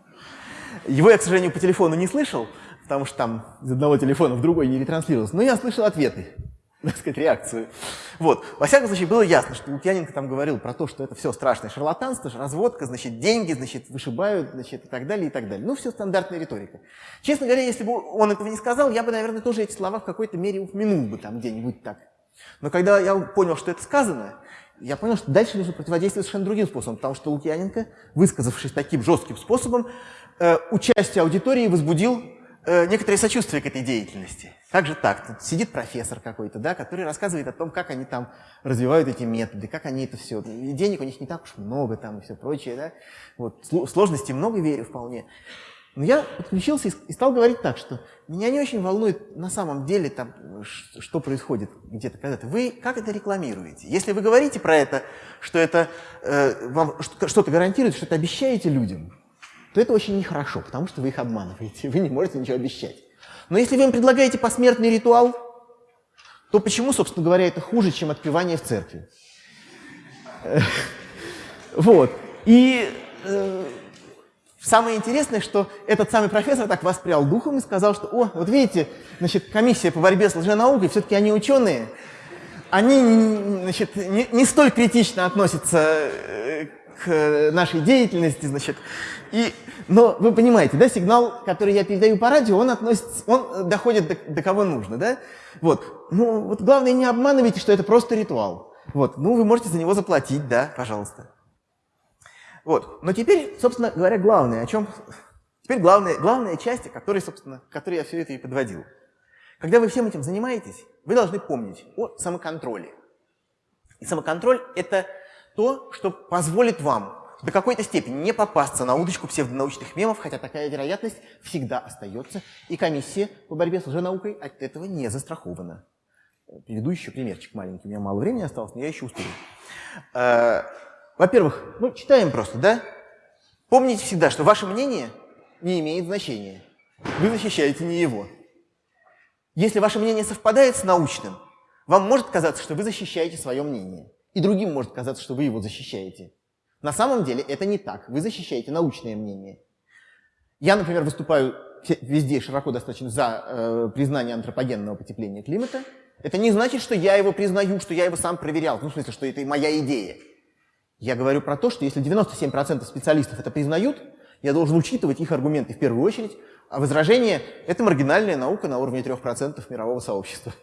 Его я, к сожалению, по телефону не слышал, потому что там из одного телефона в другой не ретранслировался. Но я слышал ответы, [LAUGHS] так сказать, реакцию. Вот. Во всяком случае, было ясно, что Лукьяненко там говорил про то, что это все страшное шарлатанство, разводка, значит, деньги, значит, вышибают, значит, и так далее, и так далее. Ну, все стандартная риторика. Честно говоря, если бы он этого не сказал, я бы, наверное, тоже эти слова в какой-то мере упомянул бы там где-нибудь так. Но когда я понял, что это сказано, я понял, что дальше нужно противодействовать совершенно другим способом, потому что Лукьяненко, высказавшись таким жестким способом, э, участие аудитории возбудил некоторое сочувствие к этой деятельности. Как же так? Тут сидит профессор какой-то, да, который рассказывает о том, как они там развивают эти методы, как они это все. И денег у них не так уж много там и все прочее, да. Вот, сложностей много, верю, вполне. Но я подключился и стал говорить так, что меня не очень волнует на самом деле, там, что происходит где-то когда-то. Вы как это рекламируете? Если вы говорите про это, что это э, вам что-то гарантирует, что-то обещаете людям, то это очень нехорошо, потому что вы их обманываете, вы не можете ничего обещать. Но если вы им предлагаете посмертный ритуал, то почему, собственно говоря, это хуже, чем отпевание в церкви? [LAUGHS] Вот. И э, Самое интересное, что этот самый профессор так воспрял духом и сказал, что, о, вот видите, значит, комиссия по борьбе с лженаукой, все-таки они ученые, они значит, не, не столь критично относятся э, к нашей деятельности, значит. И, но вы понимаете, да, сигнал, который я передаю по радио, он относится, он доходит до, до кого нужно, да? Вот. Ну, вот главное, не обманывайте, что это просто ритуал. Вот. Ну, вы можете за него заплатить, да, пожалуйста. Вот. Но теперь, собственно говоря, главное, о чем... Теперь главная, главная часть, которой, собственно, которой я все это и подводил. Когда вы всем этим занимаетесь, вы должны помнить о самоконтроле. И самоконтроль – это то, что позволит вам до какой-то степени не попасться на удочку псевдонаучных мемов, хотя такая вероятность всегда остается, и комиссия по борьбе с лженаукой от этого не застрахована. Приведу еще примерчик маленький, у меня мало времени осталось, но я еще успею. Э, во-первых, ну, читаем просто, да? Помните всегда, что ваше мнение не имеет значения. Вы защищаете не его. Если ваше мнение совпадает с научным, вам может казаться, что вы защищаете свое мнение. И другим может казаться, что вы его защищаете. На самом деле это не так. Вы защищаете научное мнение. Я, например, выступаю везде широко достаточно за э, признание антропогенного потепления климата. Это не значит, что я его признаю, что я его сам проверял. Ну, в смысле, что это моя идея. Я говорю про то, что если 97% специалистов это признают, я должен учитывать их аргументы в первую очередь, а возражение – это маргинальная наука на уровне 3% мирового сообщества.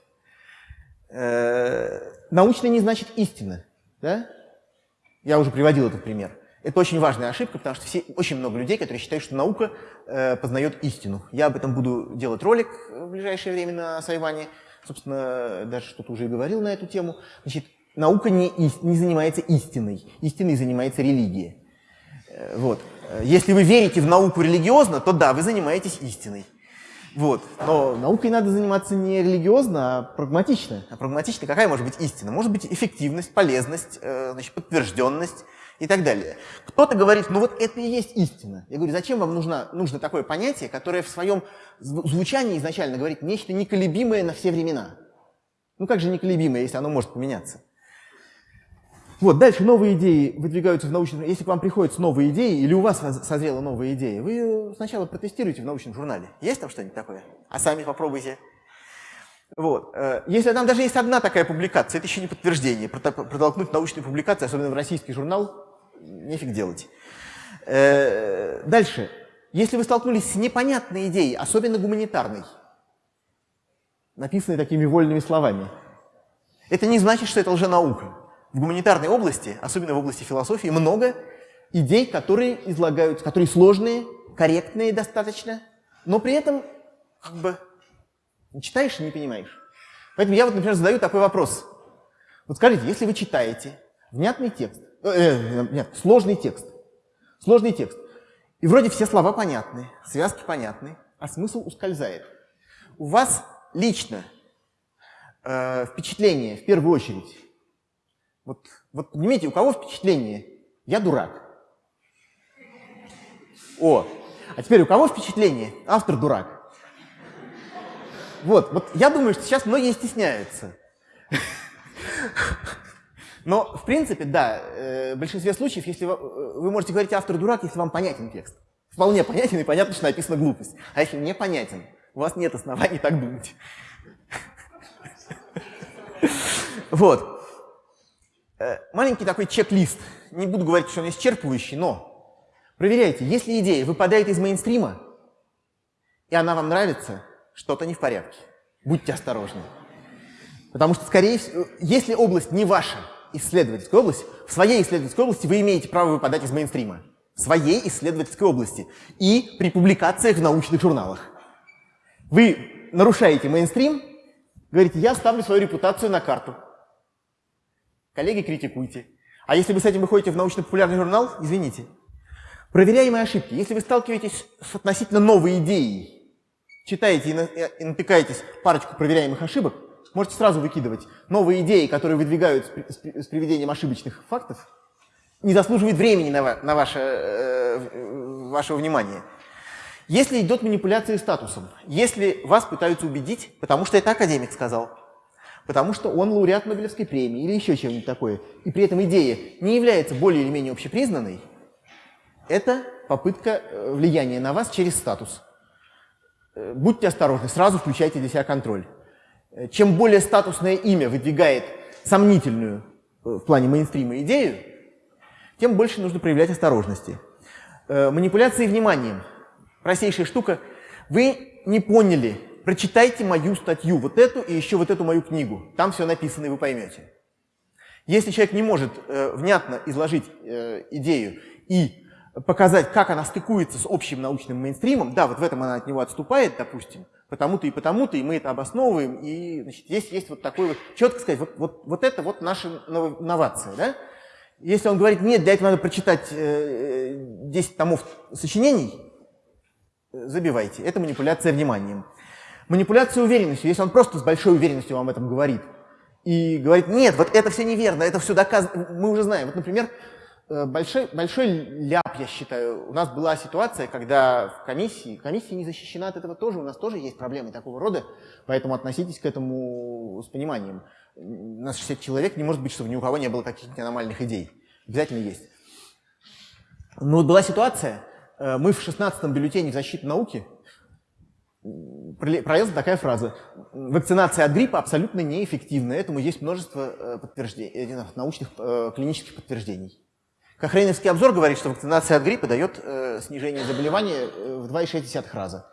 Э, научно не значит истина. Да? Я уже приводил этот пример. Это очень важная ошибка, потому что все, очень много людей, которые считают, что наука э, познает истину. Я об этом буду делать ролик в ближайшее время на Сайване. Собственно, даже что-то уже и говорил на эту тему. Значит, Наука не, не занимается истиной. Истиной занимается религия. Э, вот. Если вы верите в науку религиозно, то да, вы занимаетесь истиной. Вот. Но наукой надо заниматься не религиозно, а прагматично. А прагматично какая может быть истина? Может быть эффективность, полезность, э, значит, подтвержденность и так далее. Кто-то говорит, ну вот это и есть истина. Я говорю, зачем вам нужно, нужно такое понятие, которое в своем звучании изначально говорит нечто неколебимое на все времена? Ну как же неколебимое, если оно может поменяться? Вот, дальше новые идеи выдвигаются в научном... Если к вам приходят новые идеи, или у вас созрела новая идея, вы сначала протестируете в научном журнале. Есть там что-нибудь такое? А сами попробуйте. Вот. Э, если там даже есть одна такая публикация, это еще не подтверждение. Протолкнуть научную публикацию, особенно в российский журнал, нефиг делать. Э, дальше. Если вы столкнулись с непонятной идеей, особенно гуманитарной, написанной такими вольными словами, это не значит, что это лженаука в гуманитарной области, особенно в области философии, много идей, которые излагаются, которые сложные, корректные достаточно, но при этом как бы читаешь и не понимаешь. Поэтому я вот, например, задаю такой вопрос. Вот скажите, если вы читаете внятный текст, э, э, нет, сложный текст, сложный текст, и вроде все слова понятны, связки понятны, а смысл ускользает. У вас лично э, впечатление, в первую очередь, вот, вот понимаете, у кого впечатление? Я дурак. О, а теперь у кого впечатление? Автор дурак. Вот, вот я думаю, что сейчас многие стесняются. Но, в принципе, да, э, в большинстве случаев, если вы, э, вы можете говорить автор дурак, если вам понятен текст. Вполне понятен и понятно, что написана глупость. А если не понятен, у вас нет оснований так думать. [LAUGHS] Вот. Э, маленький такой чек-лист. Не буду говорить, что он исчерпывающий, но проверяйте, если идея выпадает из мейнстрима, и она вам нравится, что-то не в порядке. Будьте осторожны. Потому что, скорее всего, если область не ваша, исследовательскую область, в своей исследовательской области вы имеете право выпадать из мейнстрима. В своей исследовательской области. И при публикациях в научных журналах. Вы нарушаете мейнстрим, говорите, я ставлю свою репутацию на карту. Коллеги, критикуйте. А если вы с этим выходите в научно-популярный журнал, извините. Проверяемые ошибки. Если вы сталкиваетесь с относительно новой идеей, читаете и натыкаетесь парочку проверяемых ошибок, можете сразу выкидывать. Новые идеи, которые выдвигают с приведением ошибочных фактов, не заслуживают времени на, на ваше, э, вашего внимания. Если идет манипуляция статусом, если вас пытаются убедить, потому что это академик сказал, потому что он лауреат Нобелевской премии или еще чего-нибудь такое, и при этом идея не является более или менее общепризнанной, это попытка э, влияния на вас через статус. Э, будьте осторожны, сразу включайте для себя контроль. Э, чем более статусное имя выдвигает сомнительную в плане мейнстрима идею, тем больше нужно проявлять осторожности. Манипуляции вниманием. Простейшая штука. Вы не поняли, прочитайте мою статью, вот эту и еще вот эту мою книгу. Там все написано, и вы поймете. Если человек не может э, внятно изложить э, идею и показать, как она стыкуется с общим научным мейнстримом, да, вот в этом она от него отступает, допустим, потому-то и потому-то, и мы это обосновываем, и значит, здесь есть вот такой вот, четко сказать, вот, вот, вот это вот наша новация, да? Если он говорит, нет, для этого надо прочитать э, 10 томов сочинений, э, забивайте. Это манипуляция вниманием. Манипуляция уверенностью, если он просто с большой уверенностью вам об этом говорит, и говорит, нет, вот это все неверно, это все доказано, мы уже знаем. Вот, например, э, большой, большой ляп, я считаю. У нас была ситуация, когда в комиссии, комиссия не защищена от этого тоже, у нас тоже есть проблемы такого рода, поэтому относитесь к этому с пониманием. У нас 60 человек, не может быть, чтобы ни у кого не было каких-то аномальных идей. Обязательно есть. Но вот была ситуация, э, мы в 16-м бюллетене защиты науки пролезла такая фраза. Вакцинация от гриппа абсолютно неэффективна. Этому есть множество э, подтверждений, э, научных клинических подтверждений. Кохрейновский обзор говорит, что вакцинация от гриппа дает э, снижение заболевания э, в 2,6 раза.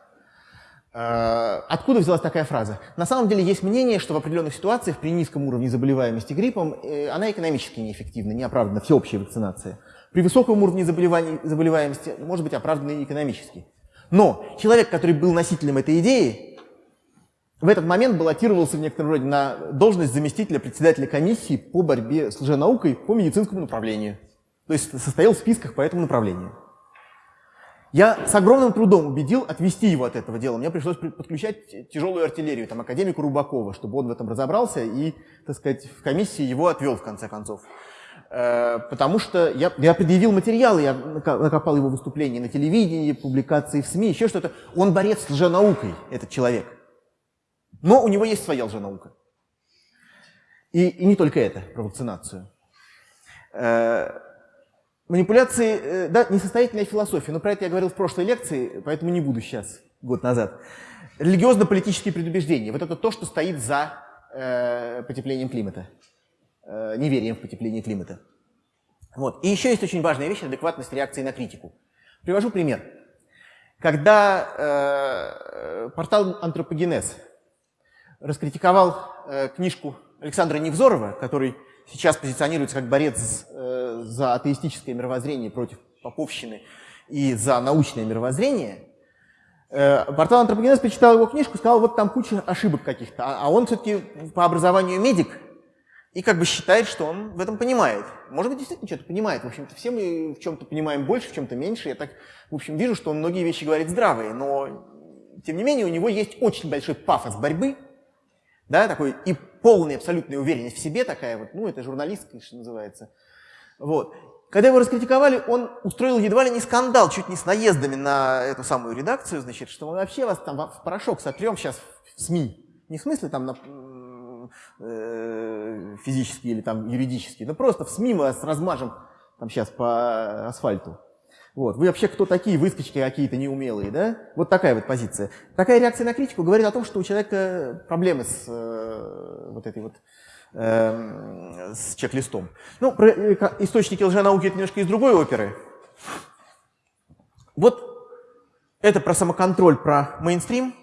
Э, откуда взялась такая фраза? На самом деле есть мнение, что в определенных ситуациях при низком уровне заболеваемости гриппом э, она экономически неэффективна, неоправданна, всеобщая вакцинация. При высоком уровне заболеваемости может быть оправдана и экономически. Но человек, который был носителем этой идеи, в этот момент баллотировался в некотором роде на должность заместителя председателя комиссии по борьбе с лженаукой по медицинскому направлению. То есть состоял в списках по этому направлению. Я с огромным трудом убедил отвести его от этого дела. Мне пришлось подключать тяжелую артиллерию, там, академику Рубакова, чтобы он в этом разобрался и, так сказать, в комиссии его отвел, в конце концов. Э, потому что я, я предъявил материалы, я накопал его выступления на телевидении, публикации в СМИ, еще что-то. Он борец с лженаукой, этот человек. Но у него есть своя лженаука. И, и не только это, про вакцинацию. Э, Манипуляции, э, да, несостоятельная философия, но про это я говорил в прошлой лекции, поэтому не буду сейчас, год назад. Религиозно-политические предубеждения. Вот это то, что стоит за э, потеплением климата, э, неверием в потепление климата. Вот. И еще есть очень важная вещь – адекватность реакции на критику. Привожу пример. Когда э, портал «Антропогенез» раскритиковал э, книжку Александра Невзорова, который сейчас позиционируется как борец э, за атеистическое мировоззрение против поповщины и за научное мировоззрение, э, портал Антропогенез почитал его книжку, сказал, вот там куча ошибок каких-то, а, а он все-таки по образованию медик, и как бы считает, что он в этом понимает. Может быть, действительно что-то понимает. В общем-то, все мы в чем-то понимаем больше, в чем-то меньше. Я так, в общем, вижу, что он многие вещи говорит здравые, но, тем не менее, у него есть очень большой пафос борьбы, да, такой и полная абсолютная уверенность в себе такая вот, ну, это журналистка, что называется. Вот. Когда его раскритиковали, он устроил едва ли не скандал, чуть не с наездами на эту самую редакцию, значит, что мы вообще вас там в порошок сотрем сейчас в СМИ. Не в смысле там на, э, физически или там юридически, но просто в СМИ мы вас размажем там сейчас по асфальту. Вот. Вы вообще кто такие, выскочки какие-то неумелые, да? Вот такая вот позиция. Такая реакция на критику говорит о том, что у человека проблемы с э, вот этой вот э, с чек-листом. Ну, про э, источники лженауки это немножко из другой оперы. Вот это про самоконтроль, про мейнстрим.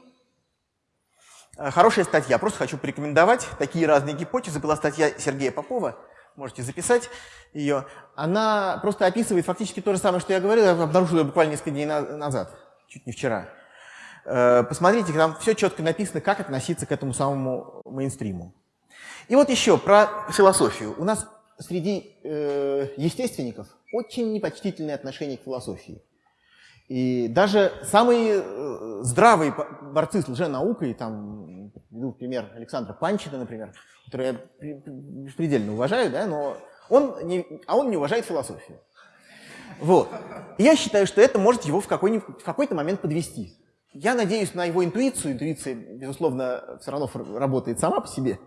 Э, хорошая статья. Просто хочу порекомендовать такие разные гипотезы. Была статья Сергея Попова можете записать ее. Она просто описывает фактически то же самое, что я говорил, я обнаружил ее буквально несколько дней назад, чуть не вчера. Э, посмотрите, там все четко написано, как относиться к этому самому мейнстриму. И вот еще про философию. У нас среди э, естественников очень непочтительное отношение к философии. И даже самые э, здравые борцы с лженаукой, там, ну, пример Александра Панчина, например, который я предельно уважаю, да, но он не, а он не уважает философию. Вот. Я считаю, что это может его в какой-то какой момент подвести. Я надеюсь на его интуицию. Интуиция, безусловно, все равно работает сама по себе.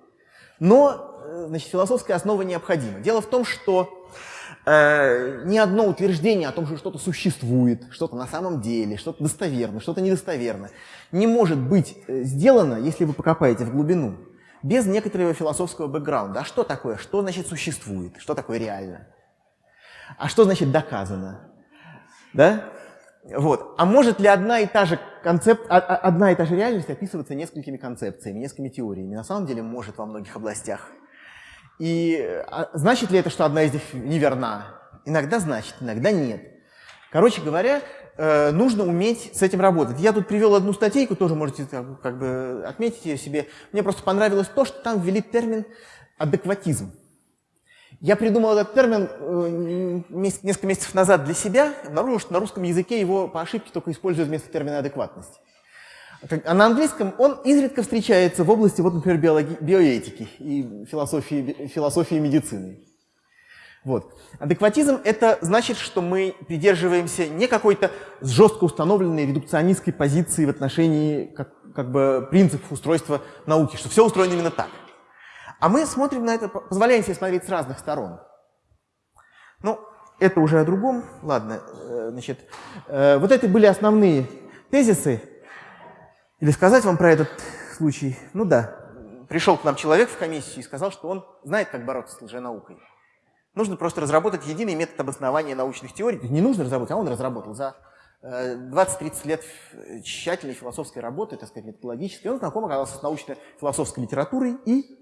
Но э, значит, философская основа необходима. Дело в том, что э, ни одно утверждение о том, что что-то существует, что-то на самом деле, что-то достоверно, что-то недостоверно, не может быть э, сделано, если вы покопаете в глубину, без некоторого философского бэкграунда. А что такое? Что значит существует? Что такое реально? А что значит доказано? Да? Вот. А может ли одна и та же концепт, а, а, одна и та же реальность описываться несколькими концепциями, несколькими теориями? На самом деле может во многих областях. И а, значит ли это, что одна из них неверна? Иногда значит, иногда нет. Короче говоря, э, нужно уметь с этим работать. Я тут привел одну статейку, тоже можете как, бы отметить ее себе. Мне просто понравилось то, что там ввели термин адекватизм. Я придумал этот термин э, несколько месяцев назад для себя, обнаружил, что на русском языке его по ошибке только используют вместо термина адекватность. А на английском он изредка встречается в области, вот, например, биологи, биоэтики и философии, философии медицины. Вот. Адекватизм – это значит, что мы придерживаемся не какой-то жестко установленной редукционистской позиции в отношении как, как бы принципов устройства науки, что все устроено именно так. А мы смотрим на это, позволяем себе смотреть с разных сторон. Ну, это уже о другом. Ладно, э, значит, э, вот это были основные тезисы. Или сказать вам про этот случай? Ну да, пришел к нам человек в комиссию и сказал, что он знает, как бороться с лженаукой. Нужно просто разработать единый метод обоснования научных теорий. Не нужно разработать, а он разработал за 20-30 э, лет тщательной философской работы, так сказать, методологической. Он знаком оказался с научно-философской литературой и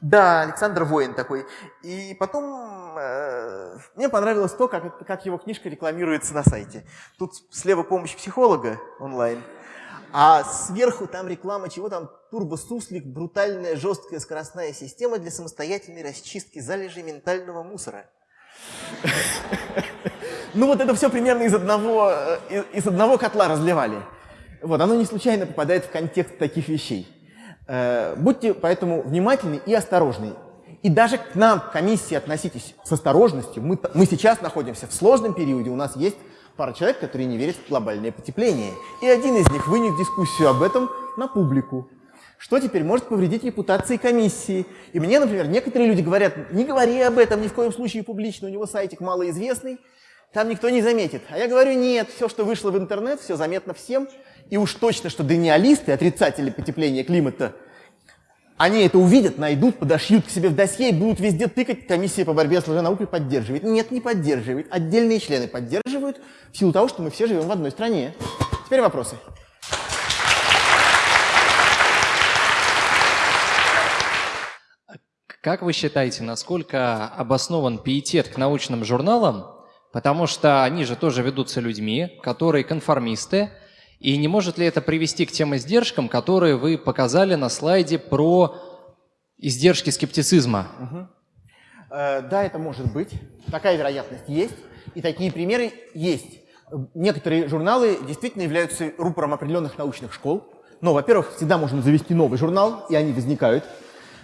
да, Александр Воин такой. И потом э, мне понравилось то, как, как его книжка рекламируется на сайте. Тут слева помощь психолога онлайн, а сверху там реклама чего там? Турбосуслик, брутальная жесткая скоростная система для самостоятельной расчистки залежей ментального мусора. [LAUGHS] Ну вот это все примерно из одного, э, из одного котла разливали. Вот, оно не случайно попадает в контекст таких вещей. Э, будьте поэтому внимательны и осторожны. И даже к нам, к комиссии, относитесь с осторожностью. Мы, мы сейчас находимся в сложном периоде, у нас есть пара человек, которые не верят в глобальное потепление. И один из них вынес дискуссию об этом на публику. Что теперь может повредить репутации комиссии? И мне, например, некоторые люди говорят, не говори об этом ни в коем случае публично, у него сайтик малоизвестный, там никто не заметит. А я говорю, нет, все, что вышло в интернет, все заметно всем, и уж точно, что даниалисты, отрицатели потепления климата, они это увидят, найдут, подошьют к себе в досье и будут везде тыкать, комиссия по борьбе с лженаукой поддерживает. Нет, не поддерживает. Отдельные члены поддерживают в силу того, что мы все живем в одной стране. Теперь вопросы. Как вы считаете, насколько обоснован пиетет к научным журналам? Потому что они же тоже ведутся людьми, которые конформисты, и не может ли это привести к тем издержкам, которые вы показали на слайде про издержки скептицизма? Угу. Э, да, это может быть. Такая вероятность есть. И такие примеры есть. Некоторые журналы действительно являются рупором определенных научных школ. Но, во-первых, всегда можно завести новый журнал, и они возникают.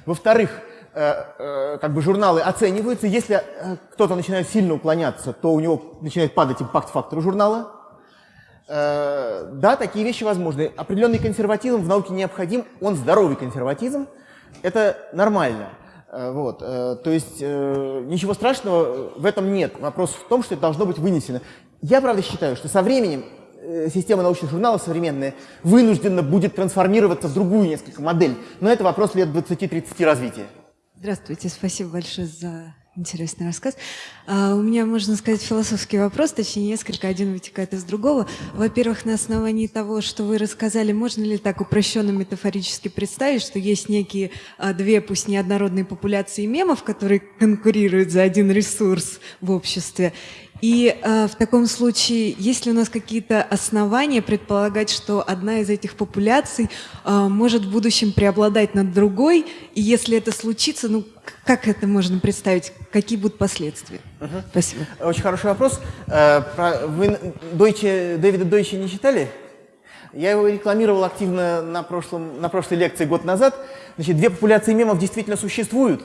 Во-вторых, э, э, как бы журналы оцениваются. Если э, кто-то начинает сильно уклоняться, то у него начинает падать импакт-фактор журнала. Э, да, такие вещи возможны. Определенный консерватизм в науке необходим, он здоровый консерватизм, это нормально. Э, вот, э, то есть ничего страшного в этом нет. Вопрос в том, что это должно быть вынесено. Я, правда, считаю, что со временем система научных журналов современная вынуждена будет трансформироваться в другую несколько модель. Но это вопрос лет 20-30 развития. Здравствуйте, спасибо большое за Интересный рассказ. А, у меня, можно сказать, философский вопрос, точнее несколько, один вытекает из другого. Во-первых, на основании того, что вы рассказали, можно ли так упрощенно метафорически представить, что есть некие а, две, пусть неоднородные популяции мемов, которые конкурируют за один ресурс в обществе, и э, в таком случае, есть ли у нас какие-то основания предполагать, что одна из этих популяций э, может в будущем преобладать над другой? И если это случится, ну как это можно представить? Какие будут последствия? Угу. Спасибо. Очень хороший вопрос. Э, вы Дойче, Дэвида Дойче не читали? Я его рекламировал активно на, прошлом, на прошлой лекции год назад. Значит, две популяции мемов действительно существуют.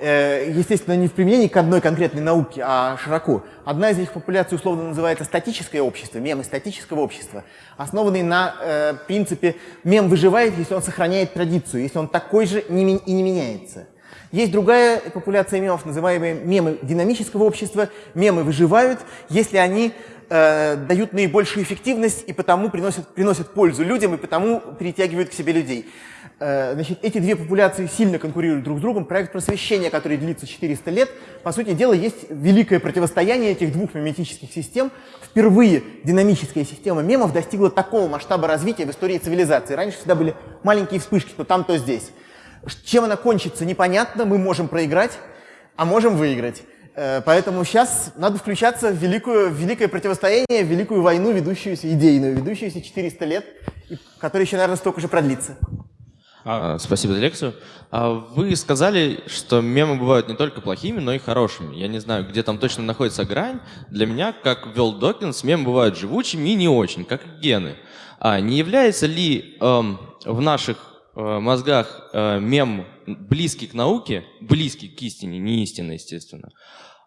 Э, естественно, не в применении к одной конкретной науке, а широко. Одна из них популяций условно называется статическое общество, мемы статического общества, основанный на э, принципе «мем выживает, если он сохраняет традицию, если он такой же и не меняется». Есть другая популяция мемов, называемые мемы динамического общества. Мемы выживают, если они э, дают наибольшую эффективность и потому приносят, приносят пользу людям и потому перетягивают к себе людей. Э, значит, эти две популяции сильно конкурируют друг с другом. Проект просвещения, который длится 400 лет, по сути дела, есть великое противостояние этих двух меметических систем. Впервые динамическая система мемов достигла такого масштаба развития в истории цивилизации. Раньше всегда были маленькие вспышки, то там, то здесь. Чем она кончится, непонятно. Мы можем проиграть, а можем выиграть. Э, поэтому сейчас надо включаться в, великую, в великое противостояние, в великую войну, ведущуюся идейную, ведущуюся 400 лет, которая еще, наверное, столько же продлится. А, спасибо за лекцию. А вы сказали, что мемы бывают не только плохими, но и хорошими. Я не знаю, где там точно находится грань. Для меня, как ввел Докинс, мемы бывают живучими и не очень, как гены. А не является ли эм, в наших э, мозгах э, мем близкий к науке, близкий к истине, не истинно, естественно,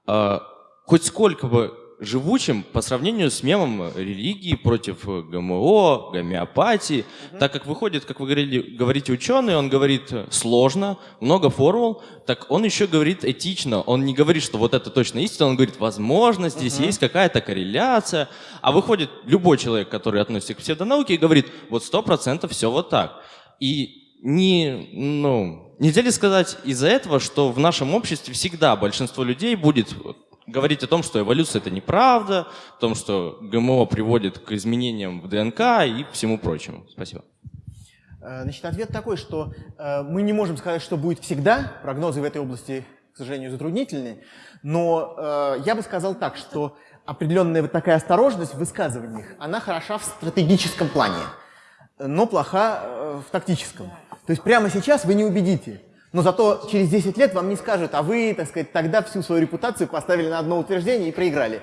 э, хоть сколько бы живучим по сравнению с мемом религии против ГМО, гомеопатии. Угу. Так как выходит, как вы говорили, говорите ученый, он говорит сложно, много формул, так он еще говорит этично. Он не говорит, что вот это точно истина, он говорит, возможно, здесь угу. есть какая-то корреляция. А выходит любой человек, который относится к псевдонауке, и говорит, вот сто процентов все вот так. И не, ну, нельзя ли сказать из-за этого, что в нашем обществе всегда большинство людей будет говорить о том, что эволюция это неправда, о том, что ГМО приводит к изменениям в ДНК и всему прочему. Спасибо. Э, значит, ответ такой, что э, мы не можем сказать, что будет всегда. Прогнозы в этой области, к сожалению, затруднительны. Но э, я бы сказал так, что определенная вот такая осторожность в высказываниях, она хороша в стратегическом плане, но плоха в тактическом. То есть прямо сейчас вы не убедите но зато через 10 лет вам не скажут, а вы, так сказать, тогда всю свою репутацию поставили на одно утверждение и проиграли.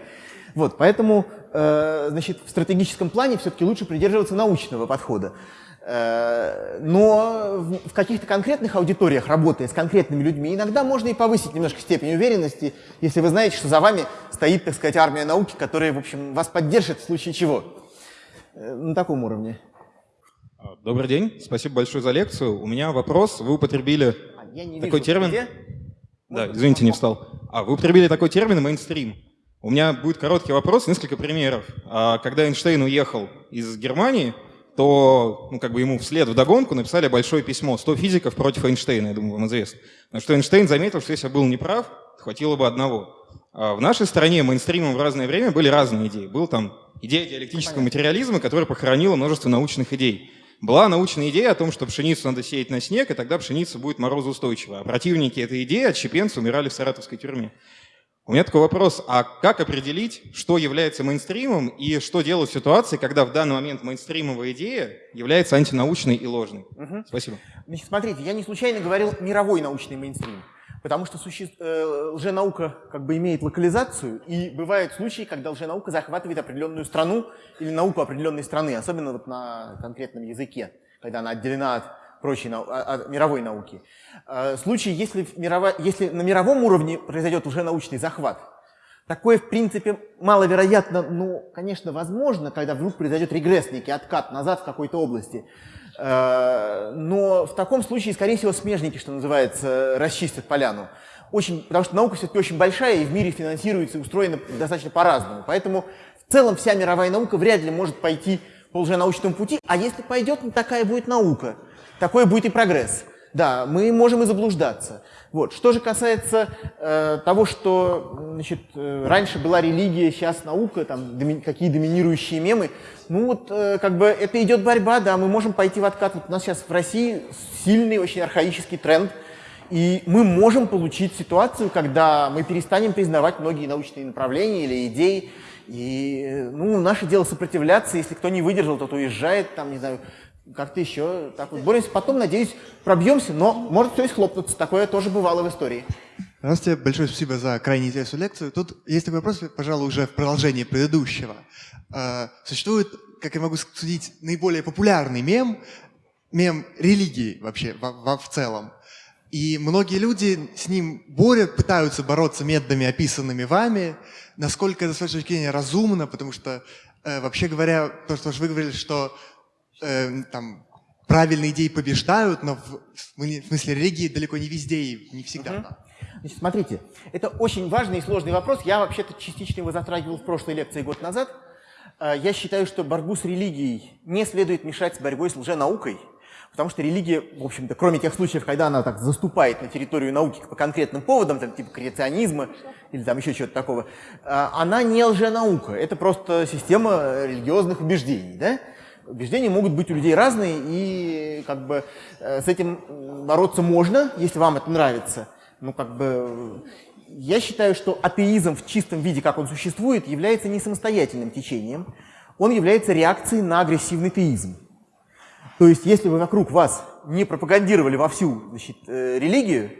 Вот, поэтому, э, значит, в стратегическом плане все-таки лучше придерживаться научного подхода. Э, но в, каких-то конкретных аудиториях, работая с конкретными людьми, иногда можно и повысить немножко степень уверенности, если вы знаете, что за вами стоит, так сказать, армия науки, которая, в общем, вас поддержит в случае чего. Э, на таком уровне. Добрый день, спасибо большое за лекцию. У меня вопрос. Вы употребили я не такой вижу, термин. Где? Да, извините, не встал. А, вы употребили такой термин мейнстрим. У меня будет короткий вопрос, несколько примеров. А, когда Эйнштейн уехал из Германии, то ну, как бы ему вслед в догонку написали большое письмо «100 физиков против Эйнштейна», я думаю, вам известно. Потому что Эйнштейн заметил, что если я был неправ, хватило бы одного. А в нашей стране мейнстримом в разное время были разные идеи. Был там идея диалектического материализма, которая похоронила множество научных идей. Была научная идея о том, что пшеницу надо сеять на снег, и тогда пшеница будет морозоустойчива. А противники этой идеи, отщепенцы, умирали в саратовской тюрьме. У меня такой вопрос, а как определить, что является мейнстримом и что делать в ситуации, когда в данный момент мейнстримовая идея является антинаучной и ложной? Угу. Спасибо. Значит, смотрите, я не случайно говорил мировой научный мейнстрим. Потому что суще... э, лженаука как бы имеет локализацию, и бывают случаи, когда лженаука захватывает определенную страну или науку определенной страны, особенно вот на конкретном языке, когда она отделена от прочей нау... от мировой науки. Э, случай, если, мирово... если на мировом уровне произойдет лженаучный захват, Такое, в принципе, маловероятно, но, конечно, возможно, когда вдруг произойдет регресс, некий откат назад в какой-то области. Э, но в таком случае, скорее всего, смежники, что называется, расчистят поляну. Очень, потому что наука все-таки очень большая и в мире финансируется и устроена достаточно по-разному. Поэтому в целом вся мировая наука вряд ли может пойти по лженаучному пути, а если пойдет, ну, такая будет наука. Такой будет и прогресс. Да, мы можем и заблуждаться. Вот. Что же касается э, того, что значит, э, раньше была религия, сейчас наука, там, доми, какие доминирующие мемы, ну вот э, как бы это идет борьба, да, мы можем пойти в откат. Вот у нас сейчас в России сильный, очень архаический тренд, и мы можем получить ситуацию, когда мы перестанем признавать многие научные направления или идеи, и ну, наше дело сопротивляться, если кто не выдержал, тот уезжает, там, не знаю, как-то еще так вот боремся. Потом, надеюсь, пробьемся, но может все и схлопнуться. Такое тоже бывало в истории. Здравствуйте, большое спасибо за крайне интересную лекцию. Тут есть такой вопрос, пожалуй, уже в продолжении предыдущего. А, существует, как я могу судить, наиболее популярный мем, мем религии вообще в, в, в целом. И многие люди с ним борют, пытаются бороться методами, описанными вами. Насколько это, с вашей точки зрения, разумно, потому что, э, вообще говоря, то, что вы говорили, что э, там, правильные идеи побеждают, но в, в смысле религии далеко не везде и не всегда. Угу. Значит, смотрите, это очень важный и сложный вопрос. Я вообще-то частично его затрагивал в прошлой лекции год назад. Э, я считаю, что борьбу с религией не следует мешать с борьбой с лженаукой, потому что религия, в общем-то, кроме тех случаев, когда она так заступает на территорию науки по конкретным поводам, там, типа креационизма или там еще чего-то такого, э, она не лженаука, это просто система религиозных убеждений, да? Убеждения могут быть у людей разные, и как бы э, с этим бороться можно, если вам это нравится. Ну, как бы, я считаю, что атеизм в чистом виде, как он существует, является не самостоятельным течением, он является реакцией на агрессивный теизм. То есть, если вы вокруг вас не пропагандировали вовсю значит, э, религию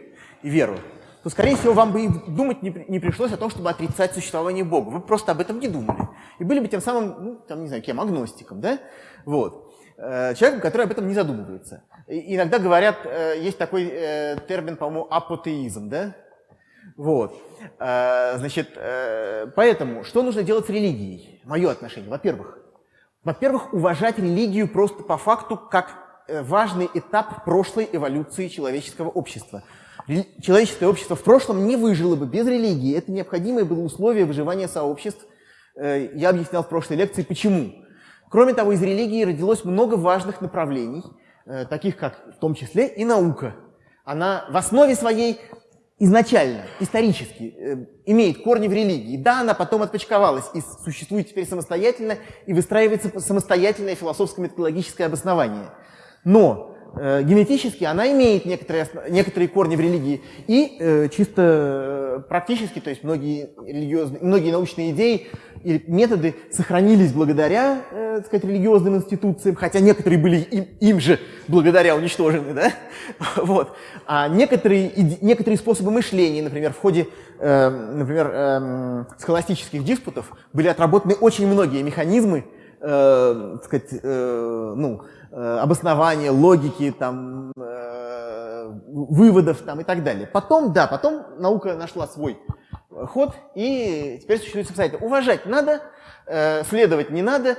и веру, то, скорее всего, вам бы и думать не, не пришлось о том, чтобы отрицать существование Бога. Вы просто об этом не думали. И были бы тем самым, ну, там, не знаю, кем, агностиком, да? Вот. Э, человеком, который об этом не задумывается. И иногда говорят, э, есть такой э, термин, по-моему, апотеизм, да? Вот. Значит, поэтому, что нужно делать с религией? Мое отношение. Во-первых, во-первых, уважать религию просто по факту как важный этап прошлой эволюции человеческого общества. Человеческое общество в прошлом не выжило бы без религии. Это необходимое было условие выживания сообществ. Я объяснял в прошлой лекции, почему. Кроме того, из религии родилось много важных направлений, э, таких как в том числе и наука. Она в основе своей изначально, исторически, э, имеет корни в религии. Да, она потом отпочковалась и существует теперь самостоятельно, и выстраивается самостоятельное философско-методологическое обоснование. Но э, генетически она имеет некоторые, некоторые корни в религии, и э, чисто э, практически, то есть многие, религиозные, многие научные идеи и методы сохранились благодаря, э, так сказать, религиозным институциям, хотя некоторые были им, им же благодаря уничтожены, да? [LAUGHS] Вот. А некоторые, некоторые способы мышления, например, в ходе, э, например, э, схоластических диспутов были отработаны очень многие механизмы, э, так сказать, э, ну, обоснования, логики, там, э, выводов там, и так далее. Потом, да, потом наука нашла свой ход, и теперь существует самостоятельно. Уважать надо, э, следовать не надо,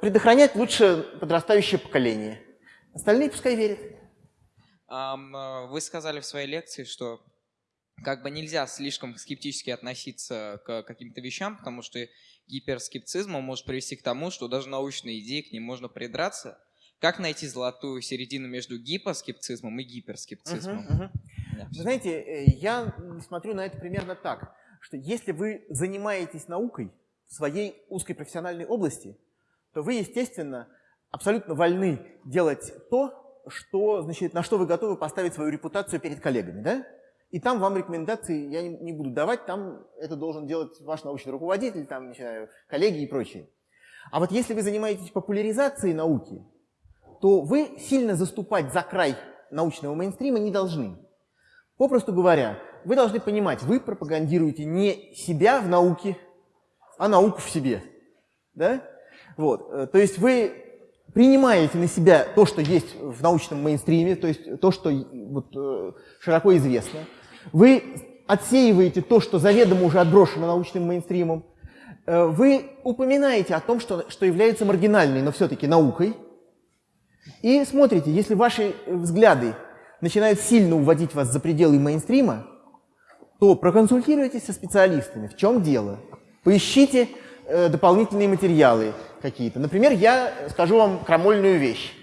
предохранять лучше подрастающее поколение. Остальные пускай верят. Вы сказали в своей лекции, что как бы нельзя слишком скептически относиться к каким-то вещам, потому что гиперскептицизм может привести к тому, что даже научные идеи к ним можно придраться, как найти золотую середину между гипоскептицизмом и гиперскептицизмом? Uh-huh, uh-huh. Да. Вы знаете, э, я смотрю на это примерно так, что если вы занимаетесь наукой в своей узкой профессиональной области, то вы, естественно, абсолютно вольны делать то, что, значит, на что вы готовы поставить свою репутацию перед коллегами, да? И там вам рекомендации я не, буду давать, там это должен делать ваш научный руководитель, там, не знаю, коллеги и прочее. А вот если вы занимаетесь популяризацией науки, то вы сильно заступать за край научного мейнстрима не должны. Попросту говоря, вы должны понимать, вы пропагандируете не себя в науке, а науку в себе. Да? Вот. Э, то есть вы принимаете на себя то, что есть в научном мейнстриме, то есть то, что вот, э, широко известно. Вы отсеиваете то, что заведомо уже отброшено научным мейнстримом. Э, вы упоминаете о том, что, что является маргинальной, но все-таки наукой – и смотрите, если ваши взгляды начинают сильно уводить вас за пределы мейнстрима, то проконсультируйтесь со специалистами. В чем дело? Поищите э, дополнительные материалы какие-то. Например, я скажу вам крамольную вещь.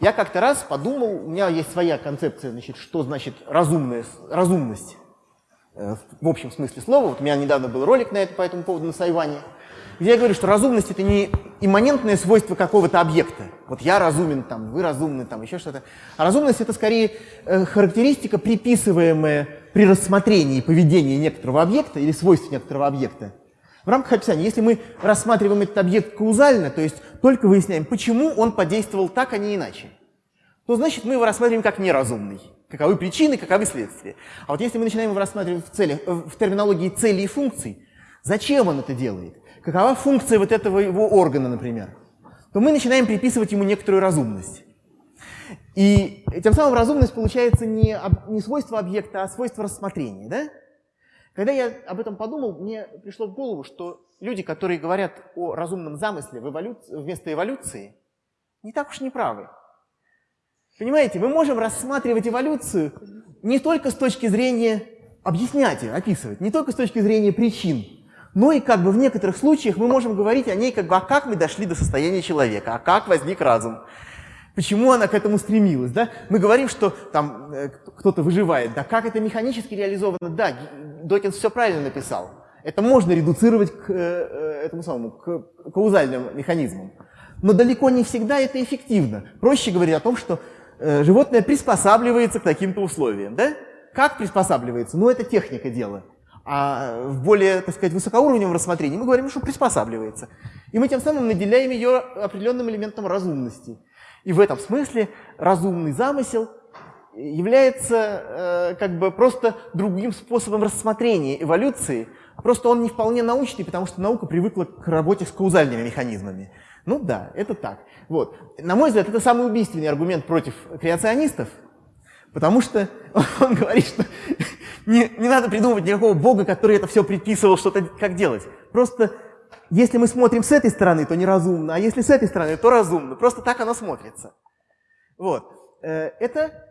Я как-то раз подумал, у меня есть своя концепция, значит, что значит разумная, разумность э, в общем смысле слова. Вот у меня недавно был ролик на это по этому поводу на Сайване, где я говорю, что разумность это не имманентное свойство какого-то объекта. Вот я разумен, там, вы разумны, там, еще что-то. А разумность это скорее э, характеристика, приписываемая при рассмотрении поведения некоторого объекта или свойств некоторого объекта в рамках описания, если мы рассматриваем этот объект каузально, то есть только выясняем, почему он подействовал так, а не иначе, то значит мы его рассматриваем как неразумный. Каковы причины, каковы следствия. А вот если мы начинаем его рассматривать в, целях, э, в терминологии целей и функций, зачем он это делает, какова функция вот этого его органа, например, то мы начинаем приписывать ему некоторую разумность. И тем самым разумность получается не, не свойство объекта, а свойство рассмотрения. Да? Когда я об этом подумал, мне пришло в голову, что люди, которые говорят о разумном замысле в эволюции, вместо эволюции, не так уж не правы. Понимаете, мы можем рассматривать эволюцию не только с точки зрения объяснять ее, описывать, не только с точки зрения причин, но и как бы в некоторых случаях мы можем говорить о ней, как бы, а как мы дошли до состояния человека, а как возник разум, Почему она к этому стремилась? Да? Мы говорим, что там э, кто-то выживает. Да как это механически реализовано? Да, Докинс все правильно написал. Это можно редуцировать к э, э, этому самому, к каузальным механизмам. Но далеко не всегда это эффективно. Проще говорить о том, что животное приспосабливается к таким-то условиям. Да? Как приспосабливается? Ну, это техника дела. А в более, так сказать, высокоуровневом рассмотрении мы говорим, что приспосабливается. И мы тем самым наделяем ее определенным элементом разумности. И в этом смысле разумный замысел является э, как бы просто другим способом рассмотрения эволюции. Просто он не вполне научный, потому что наука привыкла к работе с каузальными механизмами. Ну да, это так. Вот. На мой взгляд, это самый убийственный аргумент против креационистов, потому что [LAUGHS] он говорит, что не, не надо придумывать никакого бога, который это все предписывал, что-то как делать. Просто если мы смотрим с этой стороны, то неразумно, а если с этой стороны, то разумно. Просто так оно смотрится. Вот. Э, это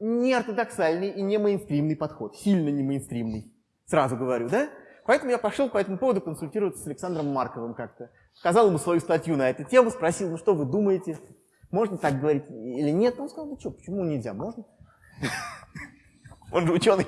не ортодоксальный и не мейнстримный подход. Сильно не мейнстримный. Сразу говорю, да? Поэтому я пошел по этому поводу консультироваться с Александром Марковым как-то. Сказал ему свою статью на эту тему, спросил, ну что вы думаете, можно так говорить или нет? Он сказал, ну что, почему нельзя, можно? Он же ученый.